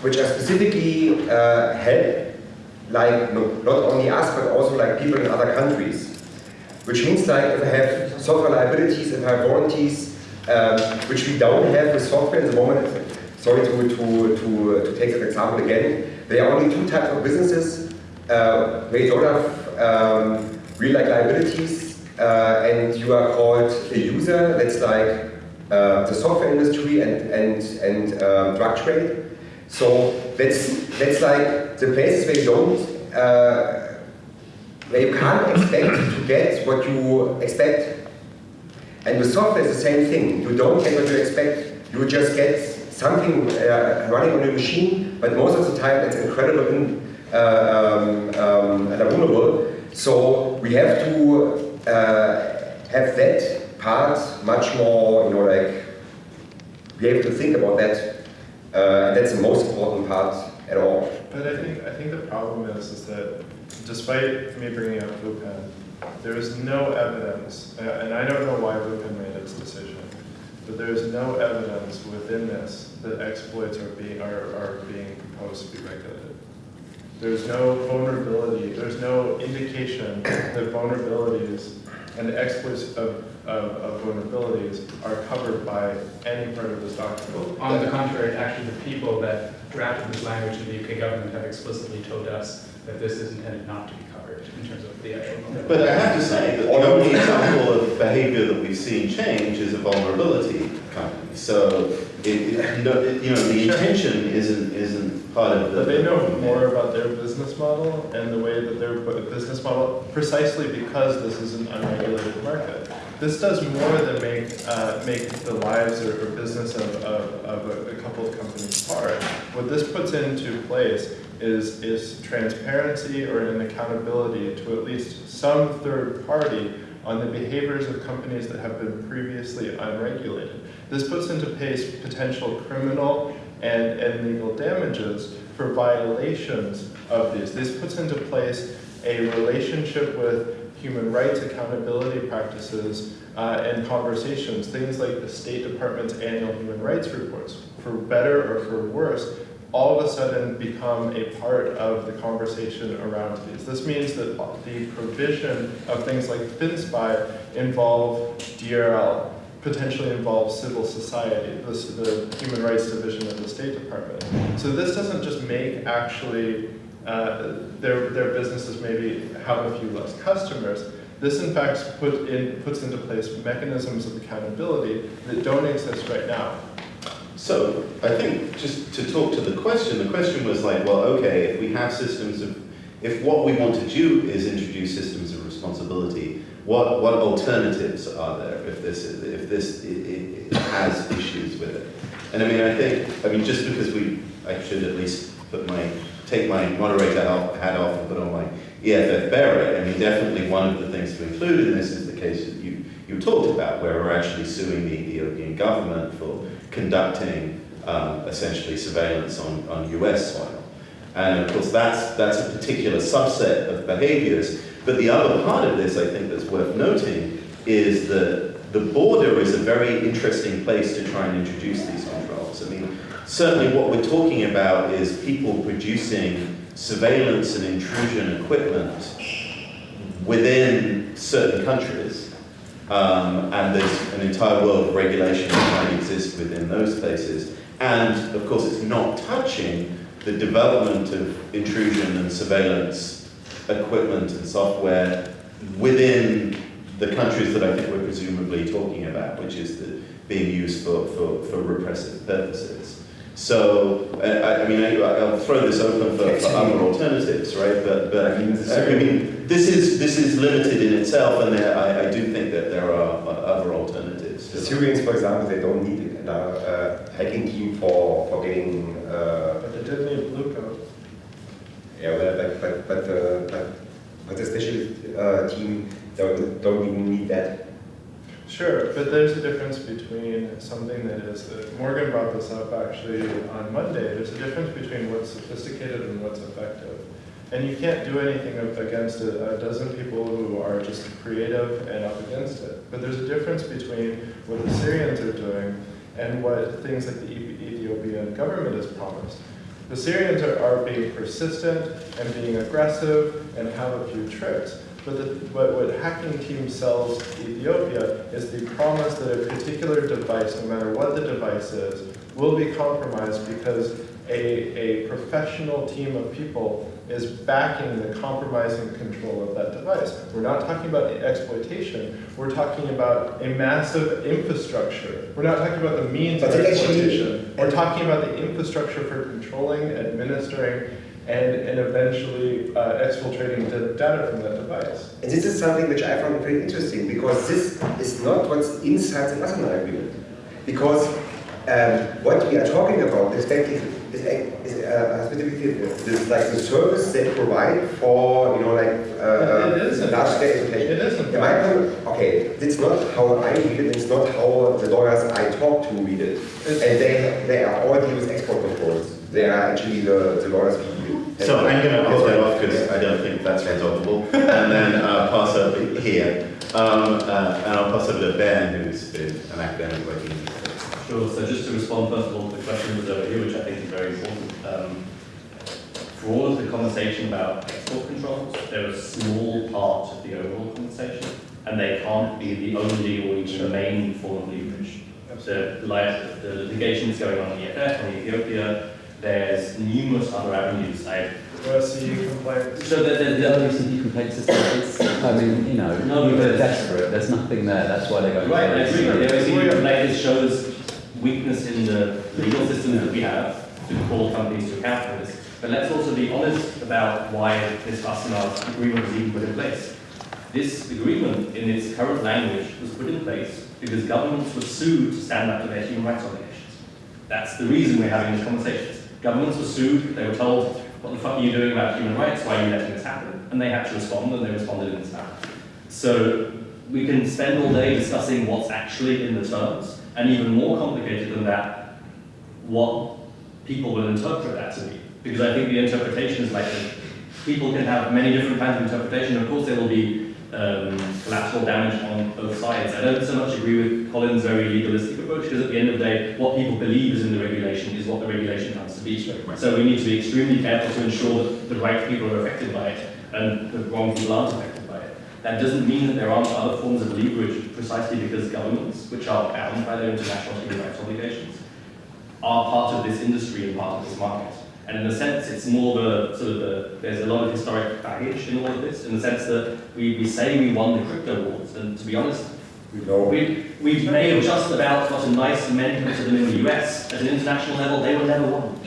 which are specifically uh, help like no, not only us but also like people in other countries. Which means like if I have software liabilities, if I have warranties, um, which we don't have with software at the moment. Sorry to, to, to, to take that example again. There are only two types of businesses uh, you don't have um, real like liabilities uh, and you are called a user. That's like uh, the software industry and, and, and um, drug trade. So that's, that's like the places where you don't, uh, where you can't expect to get what you expect. And with software, it's the same thing. You don't get what you expect. You just get something uh, running on your machine, but most of the time it's incredible and, uh, um, um, and vulnerable. So we have to uh, have that part much more, you know, like be able to think about that. Uh, and that's the most important part at all. But I think, I think the problem is, is that despite me bringing up Bluepen, there is no evidence, and I don't know why Bluepen made its decision, but there is no evidence within this that exploits are being, are, are being proposed to be regulated. There's no vulnerability, there's no indication that vulnerabilities and the exploits of, of, of vulnerabilities are covered by any part of this document. On the contrary, actually, the people that drafted this language in the UK government have explicitly told us that this is intended not to be covered in terms of the actual. But I have to say that the only example of behavior that we've seen change is a vulnerability company. So, it, it, no, it- you know, the intention isn't, isn't part of the. But they know more about their business model and the way that their business model, precisely because this is an unregulated market. This does more than make, uh, make the lives or, or business of, of, of a, a couple of companies hard. What this puts into place is, is transparency or an accountability to at least some third party on the behaviors of companies that have been previously unregulated. This puts into place potential criminal and, and legal damages for violations of these. This puts into place a relationship with human rights accountability practices uh, and conversations, things like the State Department's annual human rights reports, for better or for worse, all of a sudden become a part of the conversation around these. This means that the provision of things like FinSpy involve DRL, potentially involve civil society, this, the Human Rights Division of the State Department. So this doesn't just make actually uh, their, their businesses maybe have a few less customers. This in fact put in, puts into place mechanisms of accountability that don't exist right now. So, I think, just to talk to the question, the question was like, well, okay, if we have systems of, if what we want to do is introduce systems of responsibility, what, what alternatives are there if this, is- if this i- i- has issues with it? And I mean, I think, I mean, just because we, I should at least put my, take my moderator hat off and put on my EFF beret, I mean, definitely one of the things to include in this is the case that you, you talked about, where we're actually suing the Ethiopian government for conducting um, essentially surveillance on, on US soil. And of course, that's, that's a particular subset of behaviors. But the other part of this, I think, that's worth noting is that the border is a very interesting place to try and introduce these certainly what we're talking about is people producing surveillance and intrusion equipment within certain countries. Um, and there's an entire world of regulation that might exist within those places. And of course, it's not touching the development of intrusion and surveillance equipment and software within the countries that I think we're presumably talking about, which is the, being used for, for, for repressive purposes. So, I, I mean, I, I'll throw this open for, for other alternatives, right? But, but I mean, this is this is limited in itself, and there, I, I do think that there are uh, other alternatives. The Syrians, for example, they don't need a uh, hacking team for, for getting, uh, But they did need Blue Coat. yeah, but, but, but, but, uh, but, but the special uh, team don't, don't even need that. Sure, but there's a difference between something that is, uh, Morgan brought this up actually on Monday, there's a difference between what's sophisticated and what's effective. And you can't do anything against a, a dozen people who are just creative and up against it. But there's a difference between what the Syrians are doing and what things like the Ethi- Ethiopian government has promised. The Syrians are, are being persistent and being aggressive and have a few tricks. But the, what, what hacking team sells to Ethiopia is the promise that a particular device, no matter what the device is, will be compromised because a, a professional team of people is backing the compromising control of that device. We're not talking about exploitation, we're talking about a massive infrastructure. We're not talking about the means of But actually- exploitation. We're talking about the infrastructure for controlling, administering, and, and eventually uh, exfiltrating the data from that device. And this is something which I found very interesting because this is not what's inside the national agreement. Because um, what we are talking about is, actually- is, is uh, specifically this, like the service they provide for, you know, like uh, It isn't. large scale It isn't. In okay, it's not how I read it, it's not how the lawyers I talk to read it. And they, they are all deal with export controls. they are actually the, the lawyers we So I'm going to hold that off because I don't think that's resolvable, and then uh, pass over here. Um, uh, and I'll pass over to Ben, who's been an academic working in this space. Sure, so just to respond first of all to the question that was over here, which I think is very important. Um, for all of the conversation about export controls, they're a small part of the overall conversation, and they can't be the only or even the main form of leverage. So like, the litigation is going on in EFF, on Ethiopia, there's numerous other avenues. I OSCE complaints. so there, there, The there, OECD complaint system, it's, I mean, you know, No, but they're desperate, there's nothing there, that's why they're going. Right, I agree. The Yeah. OECD complaint shows weakness in the legal system that we have to call companies to account for this. But let's also be honest about why this Wassenaar agreement was even put in place. This agreement, in its current language, was put in place because governments were sued to stand up to their human rights obligations. That's the reason we're having these conversations. Governments were sued, they were told, what the fuck are you doing about human rights, why are you letting this happen? And they had to respond, and they responded in this manner. So we can spend all day discussing what's actually in the terms, and even more complicated than that, what people will interpret that to be. Because I think the interpretation is like, people can have many different kinds of interpretation. Of course, there will be um, collateral damage on both sides. I don't so much agree with Collin's very legalistic approach, because at the end of the day, what people believe is in the regulation is what the regulation comes to be. So we need to be extremely careful to ensure that the right people are affected by it, and the wrong people aren't affected by it. That doesn't mean that there aren't other forms of leverage, precisely because governments, which are bound by their international human rights obligations, are part of this industry and part of this market. And in a sense, it's more the sort of the, there's a lot of historic baggage in all of this, in the sense that we, we say we won the crypto wars, and to be honest, We know. we, we may have just about got a nice amendment to them in the US. At an international level, they were never won.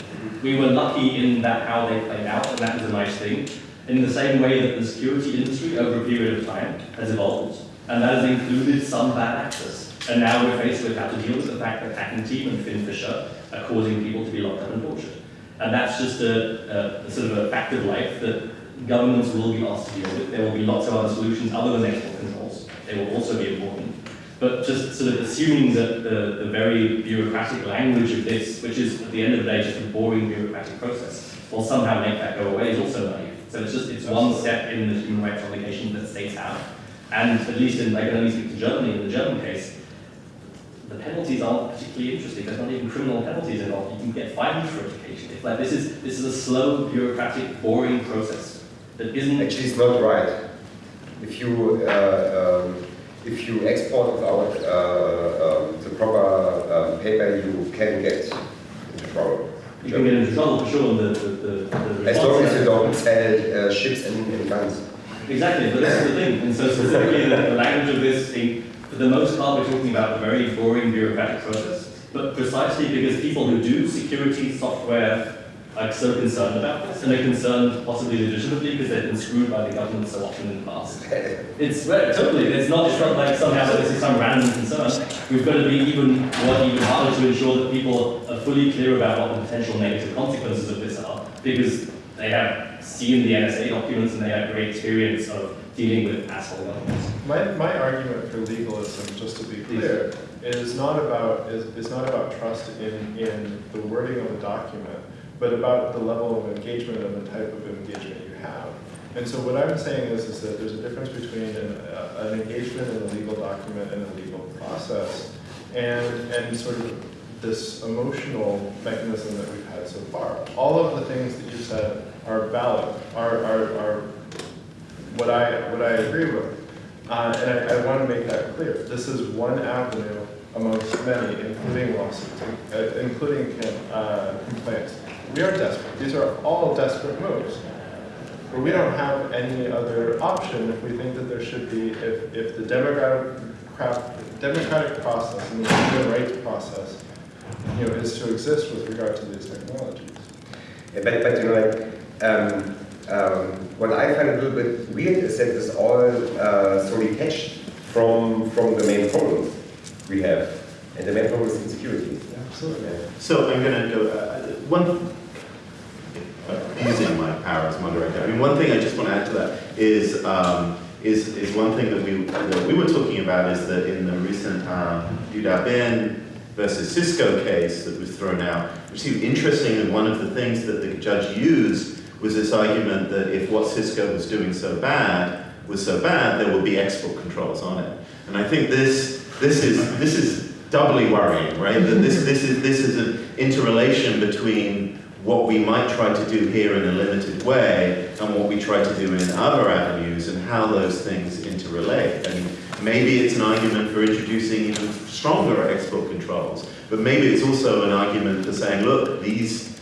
We were lucky in that how they played out, and that was a nice thing. In the same way that the security industry over a period of time has evolved, and that has included some bad actors. And now we're faced with how to deal with the fact that Hacking Team and FinFisher are causing people to be locked up and tortured. And that's just a, a, a sort of a fact of life that governments will be asked to deal with. There will be lots of other solutions other than export controls. They will also be important. But just sort of assuming that the, the very bureaucratic language of this, which is at the end of the day just a boring bureaucratic process, will somehow make that go away is also naive. So it's just, it's one step in the human rights obligation that states have. And at least in, I can only speak to Germany, in the German case, the penalties aren't particularly interesting. There's not even criminal penalties involved. You can get fined for education. It's like this is this is a slow, bureaucratic, boring process that isn't Actually, it's not right. If you uh, um, if you export without uh, um, the proper um, paper, you can get into trouble. you can get into trouble for sure. The, the, the, the As long as you don't sell uh, ships and, and guns. Exactly, but this is the thing. And so specifically the, the language of this thing, for the most part, we're talking about a very boring bureaucratic process. But precisely because people who do security software are so concerned about this, and they're concerned possibly legitimately because they've been screwed by the government so often in the past. It's totally. It's not just like somehow that this is some random concern. We've got to be even work even harder to ensure that people are fully clear about what the potential negative consequences of this are, because they have seen the NSA documents and they have great experience of dealing with asshole governments. My, my argument for legalism, just to be clear, is not about, is, is not about trust in, in the wording of a document, but about the level of engagement and the type of engagement you have. And so what I'm saying is, is that there's a difference between an, uh, an engagement in a legal document and a legal process, and, and sort of this emotional mechanism that we've had so far. All of the things that you said are valid, are, are, are what I, what I agree with. Uh, and I, I want to make that clear. This is one avenue amongst many, including lawsuits, uh, including uh, complaints. We are desperate. These are all desperate moves. But we don't have any other option if we think that there should be, if, if the democratic, democratic process and the human rights process you know, is to exist with regard to these technologies. Yeah, but, but you know, like, um, um, what I find a little bit weird is that it's all uh, so detached from, from the main problem we have. And the main problem is insecurity. Absolutely. So I'm going to go, uh, one, using my power as moderator, I mean, one thing I just want to add to that is, um, is, is one thing that we, that we were talking about is that in the recent um, UW Ben versus Cisco case that was thrown out, which seemed interesting, and one of the things that the judge used was this argument that if what Cisco was doing so bad was so bad, there would be export controls on it. And I think this, this is, this is doubly worrying, right? That this, this is, this is an interrelation between what we might try to do here in a limited way and what we try to do in other avenues and how those things interrelate. And maybe it's an argument for introducing even stronger export controls, but maybe it's also an argument for saying, look, these,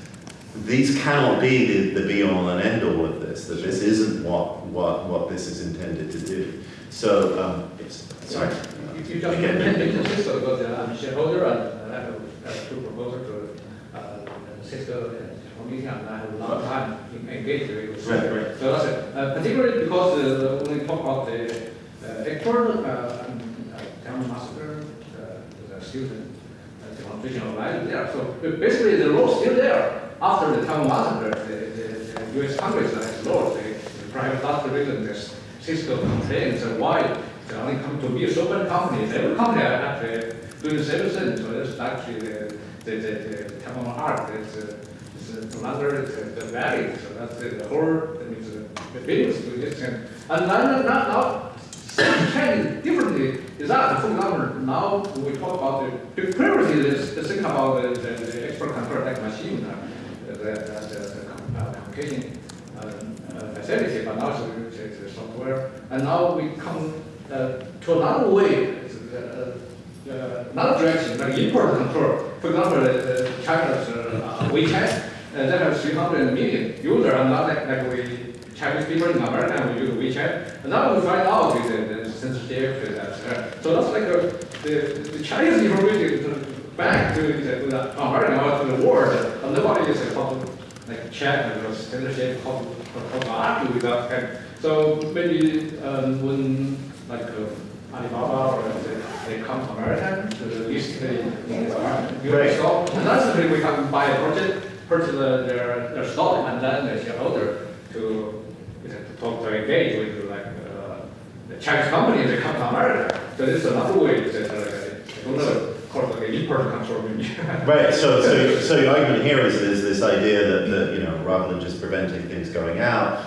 these cannot be the, the be-all and end-all of this, that this isn't what, what, what this is intended to do. So, um, yes, sorry. If you just mentioned Cisco, because uh, I'm a shareholder and I have, I have two proposals to uh, Cisco and committee, and I have a lot of time engaged with Right, right. So that's it. Uh, particularly because uh, when we talk about the uh, export, uh, and, uh, massacre, uh, the student, uh, the constitutional value there. So basically, the law is still there. After the Taiwan massacre, the, the, the U.S. Congress has law, the, the private that's the reason Cisco complains uh, why they come to be a software company. Every company are actually doing thing. So that's actually the, the, the, the Taiwan art. It's, uh, it's another it's, uh, the value. So that's the, whole, that means uh, the business to this thing. And now, now, now China differently is that, for example, now we talk about the, previously the thing about the, the, the export control like machine, uh, the, the, the, uh, communication uh, uh, facility, but now it's, it's, it's software. And now we come uh, to another way, uh, uh, another direction, like import control. For example, uh, uh, China's uh, WeChat, uh, have 300 million users, and not like, like we Chinese people in America, we use WeChat. And now we find out with the, the censorship, uh, so that's like uh, the, the Chinese information back to the, to the America or to the world, and nobody is uh, how to like check and censorship, how to, how to argue with that. So maybe um, when like uh, Alibaba or they, they come to America to list the Right. US stock, and that's the way we can buy a project, purchase the- their, their stock, and then the shareholder to, to talk to engage with like uh, the Chinese company, they come to America. So this is another way to, uh, another called like import control. [laughs] Right, so, so, so your argument here is, is this idea that, that, you know, rather than just preventing things going out,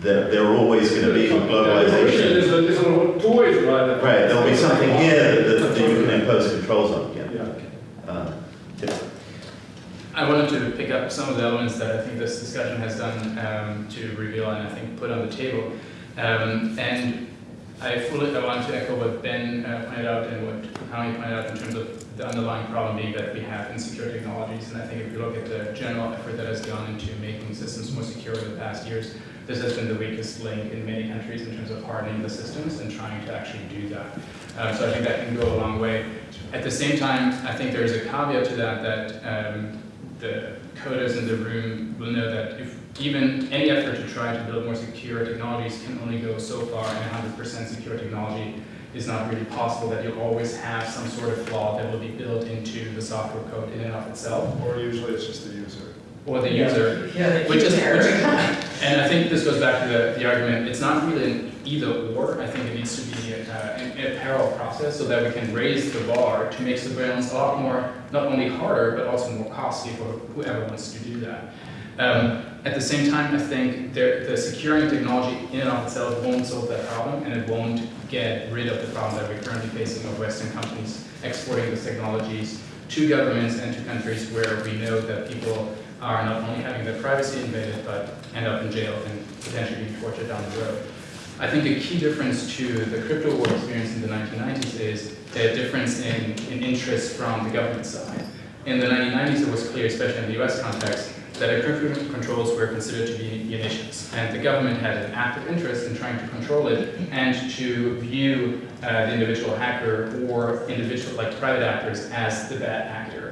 that there are always gonna be with globalization. There's, a- there's a two ways, right? Right, there'll be something here that, that you can impose controls on, yeah. Yeah. Uh, yes. I wanted to pick up some of the elements that I think this discussion has done um, to reveal and I think put on the table. Um, and I fully I want to echo what Ben uh, pointed out and what Howie pointed out in terms of the underlying problem being that we have insecure technologies. And I think if you look at the general effort that has gone into making systems more secure in the past years, this has been the weakest link in many countries in terms of hardening the systems and trying to actually do that. Um, so I think that can go a long way. At the same time, I think there's a caveat to that that um, the coders in the room will know that if even any effort to try to build more secure technologies can only go so far, and 100% secure technology is not really possible, that you'll always have some sort of flaw that will be built into the software code in and of itself, Or usually it's just the user. Or the user. Yeah, they Which is, which is, and I think this goes back to the, the argument, it's not really an either or, I think it needs to be a, uh, an- a parallel process so that we can raise the bar to make surveillance a lot more, not only harder, but also more costly for whoever wants to do that. Um, at the same time, I think there, the securing technology in and of itself won't solve that problem, and it won't get rid of the problem that we're currently facing of Western companies exporting these technologies to governments and to countries where we know that people are not only having their privacy invaded, but end up in jail and potentially being tortured down the road. I think a key difference to the crypto war experience in the 1990s is a difference in, in interest from the government side. In the 1990s, it was clear, especially in the US context, that encryption controls were considered to be munitions, and the government had an active interest in trying to control it and to view uh, the individual hacker or individual, like private actors, as the bad actor.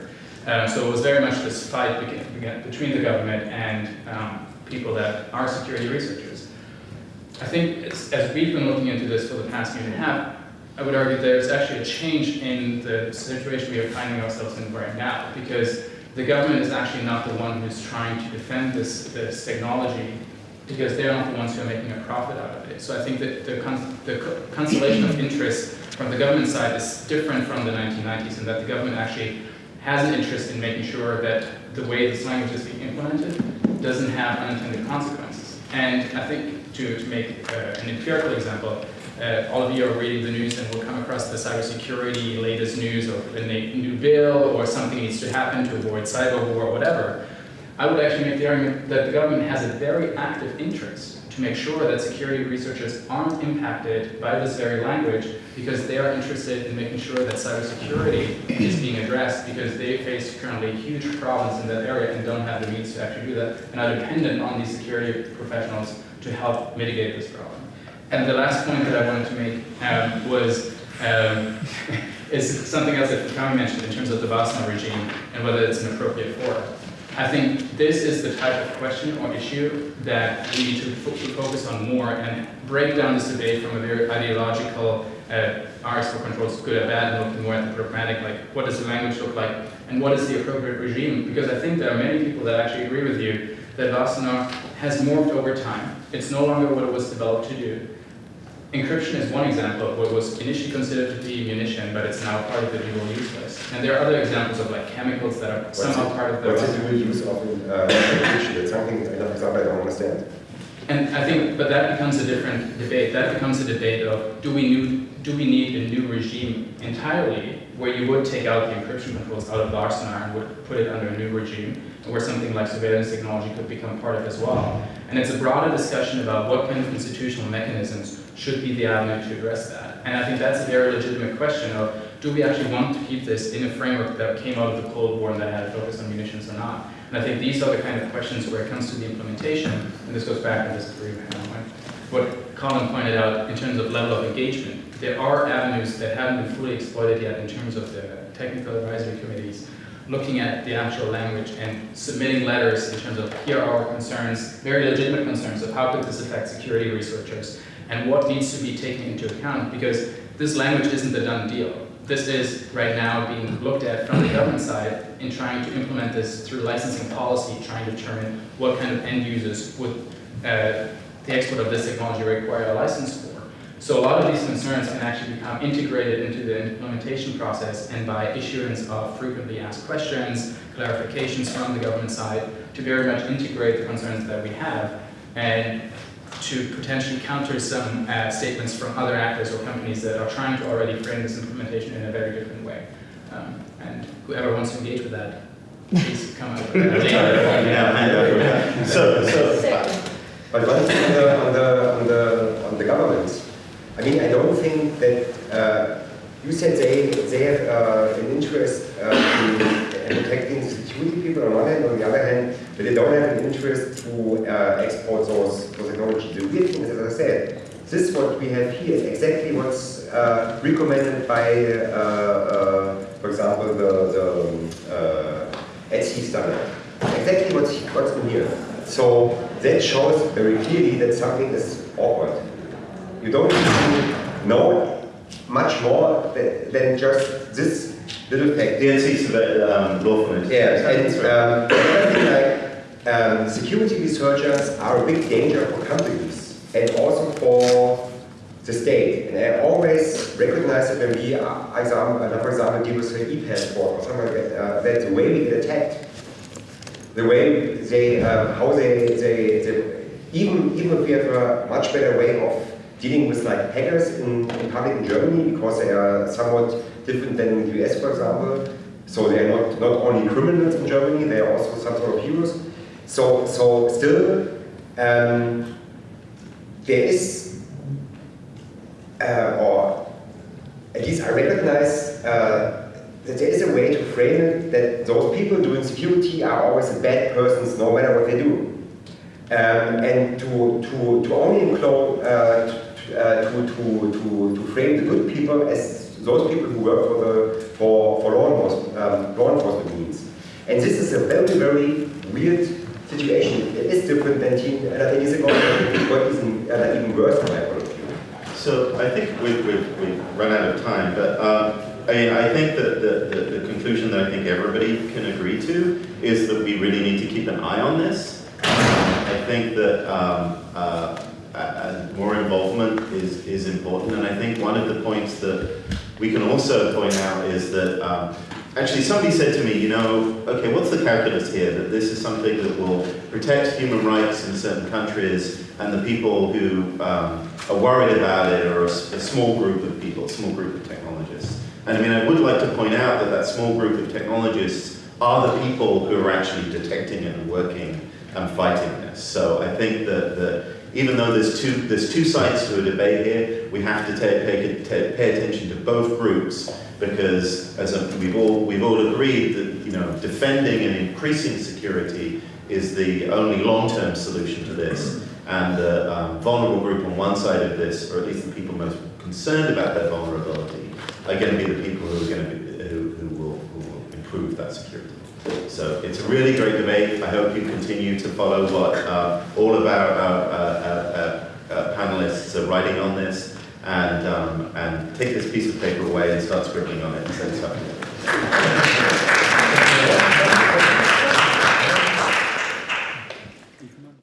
Um, so it was very much this fight between the government and um, people that are security researchers. I think as we've been looking into this for the past year and a half, I would argue there's actually a change in the situation we are finding ourselves in right now, because the government is actually not the one who's trying to defend this, this technology, because they're not the ones who are making a profit out of it. So I think that the, con- the co- constellation of [clears throat] interests from the government side is different from the 1990s in that the government actually has an interest in making sure that the way this language is being implemented doesn't have unintended consequences. And I think to, to make uh, an empirical example, uh, all of you are reading the news and will come across the cybersecurity latest news or a new bill or something needs to happen to avoid cyber war or whatever. I would actually make the argument that the government has a very active interest to make sure that security researchers aren't impacted by this very language because they are interested in making sure that cybersecurity is being addressed because they face currently huge problems in that area and don't have the means to actually do that and are dependent on these security professionals to help mitigate this problem. And the last point that I wanted to make um, was um, [laughs] is something else that Fukami mentioned in terms of the Wassenaar regime and whether it's an appropriate forum. I think this is the type of question or issue that we need to fo- focus on more and break down this debate from a very ideological, uh, are export controls good or bad, and looking more at the pragmatic, like what does the language look like, and what is the appropriate regime? Because I think there are many people that actually agree with you that Wassenaar has morphed over time. It's no longer what it was developed to do. Encryption is one example of what was initially considered to be munition, but it's now part of the dual use list. And there are other examples of like chemicals that are somehow part of the. What's the dual use of uh, encryption? That's something, for example, I don't understand. And I think, but that becomes a different debate. That becomes a debate of do we new, do we need a new regime entirely where you would take out the encryption controls out of Wassenaar and would put it under a new regime, where something like surveillance technology could become part of as well. And it's a broader discussion about what kind of institutional mechanisms should be the avenue to address that. And I think that's a very legitimate question of do we actually want to keep this in a framework that came out of the Cold War and that had a focus on munitions or not? And I think these are the kind of questions where it comes to the implementation, and this goes back to this agreement. What Collin pointed out in terms of level of engagement, there are avenues that haven't been fully exploited yet in terms of the technical advisory committees, looking at the actual language and submitting letters in terms of here are our concerns, very legitimate concerns of how could this affect security researchers and what needs to be taken into account because this language isn't the done deal. This is right now being looked at from the government side in trying to implement this through licensing policy, trying to determine what kind of end users would uh, the export of this technology require a license for. So a lot of these concerns can actually become integrated into the implementation process and by issuance of frequently asked questions, clarifications from the government side to very much integrate the concerns that we have and to potentially counter some uh, statements from other actors or companies that are trying to already frame this implementation in a very different way. Um, and whoever wants to engage with that, please come up with that. [laughs] Yeah, hand over. So, so, uh, But one thing on the, on the, on the, on the government, I mean, I don't think that, uh, you said they, they have uh, an interest uh, in, in protecting people on one hand, on the other hand, but they don't have an interest to uh, export those, those technologies. The weird thing is, as I said, this what we have here exactly what's uh, recommended by, uh, uh, for example, the, the uh, ETSI standard. Exactly what's, what's in here. So that shows very clearly that something is awkward. You don't need to know much more than just this little fact. the NC's um, law. Yeah, and um, like um, security researchers are a big danger for companies and also for the state. And I always recognize that when we, uh, example, uh, for example, deal with an e-passport or something like that, uh, that the way we get attacked, the way they, um, how they, they, they, even, even if we have a much better way of dealing with like hackers in, in public in Germany because they are somewhat different than in the US, for example. So they are not, not only criminals in Germany, they are also some sort of heroes. So, so still, um, there is, uh, or at least I recognize uh, that there is a way to frame it that those people doing security are always bad persons no matter what they do. Um, and to, to, to only include, uh, uh, to, to, to, to frame the good people as those people who work for, the, for, for law, enforcement, um, law enforcement means. And this is a very, very weird situation. It is different than 10 uh, years ago, even, uh, even worse from my point. So I think we've, we've, we've run out of time, but um, I I think that the, the, the conclusion that I think everybody can agree to is that we really need to keep an eye on this. I think that um, uh, uh, more involvement is, is important. And I think one of the points that we can also point out is that um, actually somebody said to me, you know, okay, what's the calculus here? That this is something that will protect human rights in certain countries, and the people who um, are worried about it are a small group of people, a small group of technologists. And I mean, I would like to point out that that small group of technologists are the people who are actually detecting and working and fighting this. So I think that, that even though there's two, there's two sides to a debate here, we have to ta- take, pay attention to both groups because as a, we've, all, we've all agreed that you know, defending and increasing security is the only long-term solution to this. And the um, vulnerable group on one side of this, or at least the people most concerned about their vulnerability, are going to be the people who are going to be, who, who, will, who will improve that security. So it's a really great debate. I hope you continue to follow what uh, all of our, uh uh, uh, uh, panelists are writing on this. And, um, and take this piece of paper away and start scribbling on it. And send it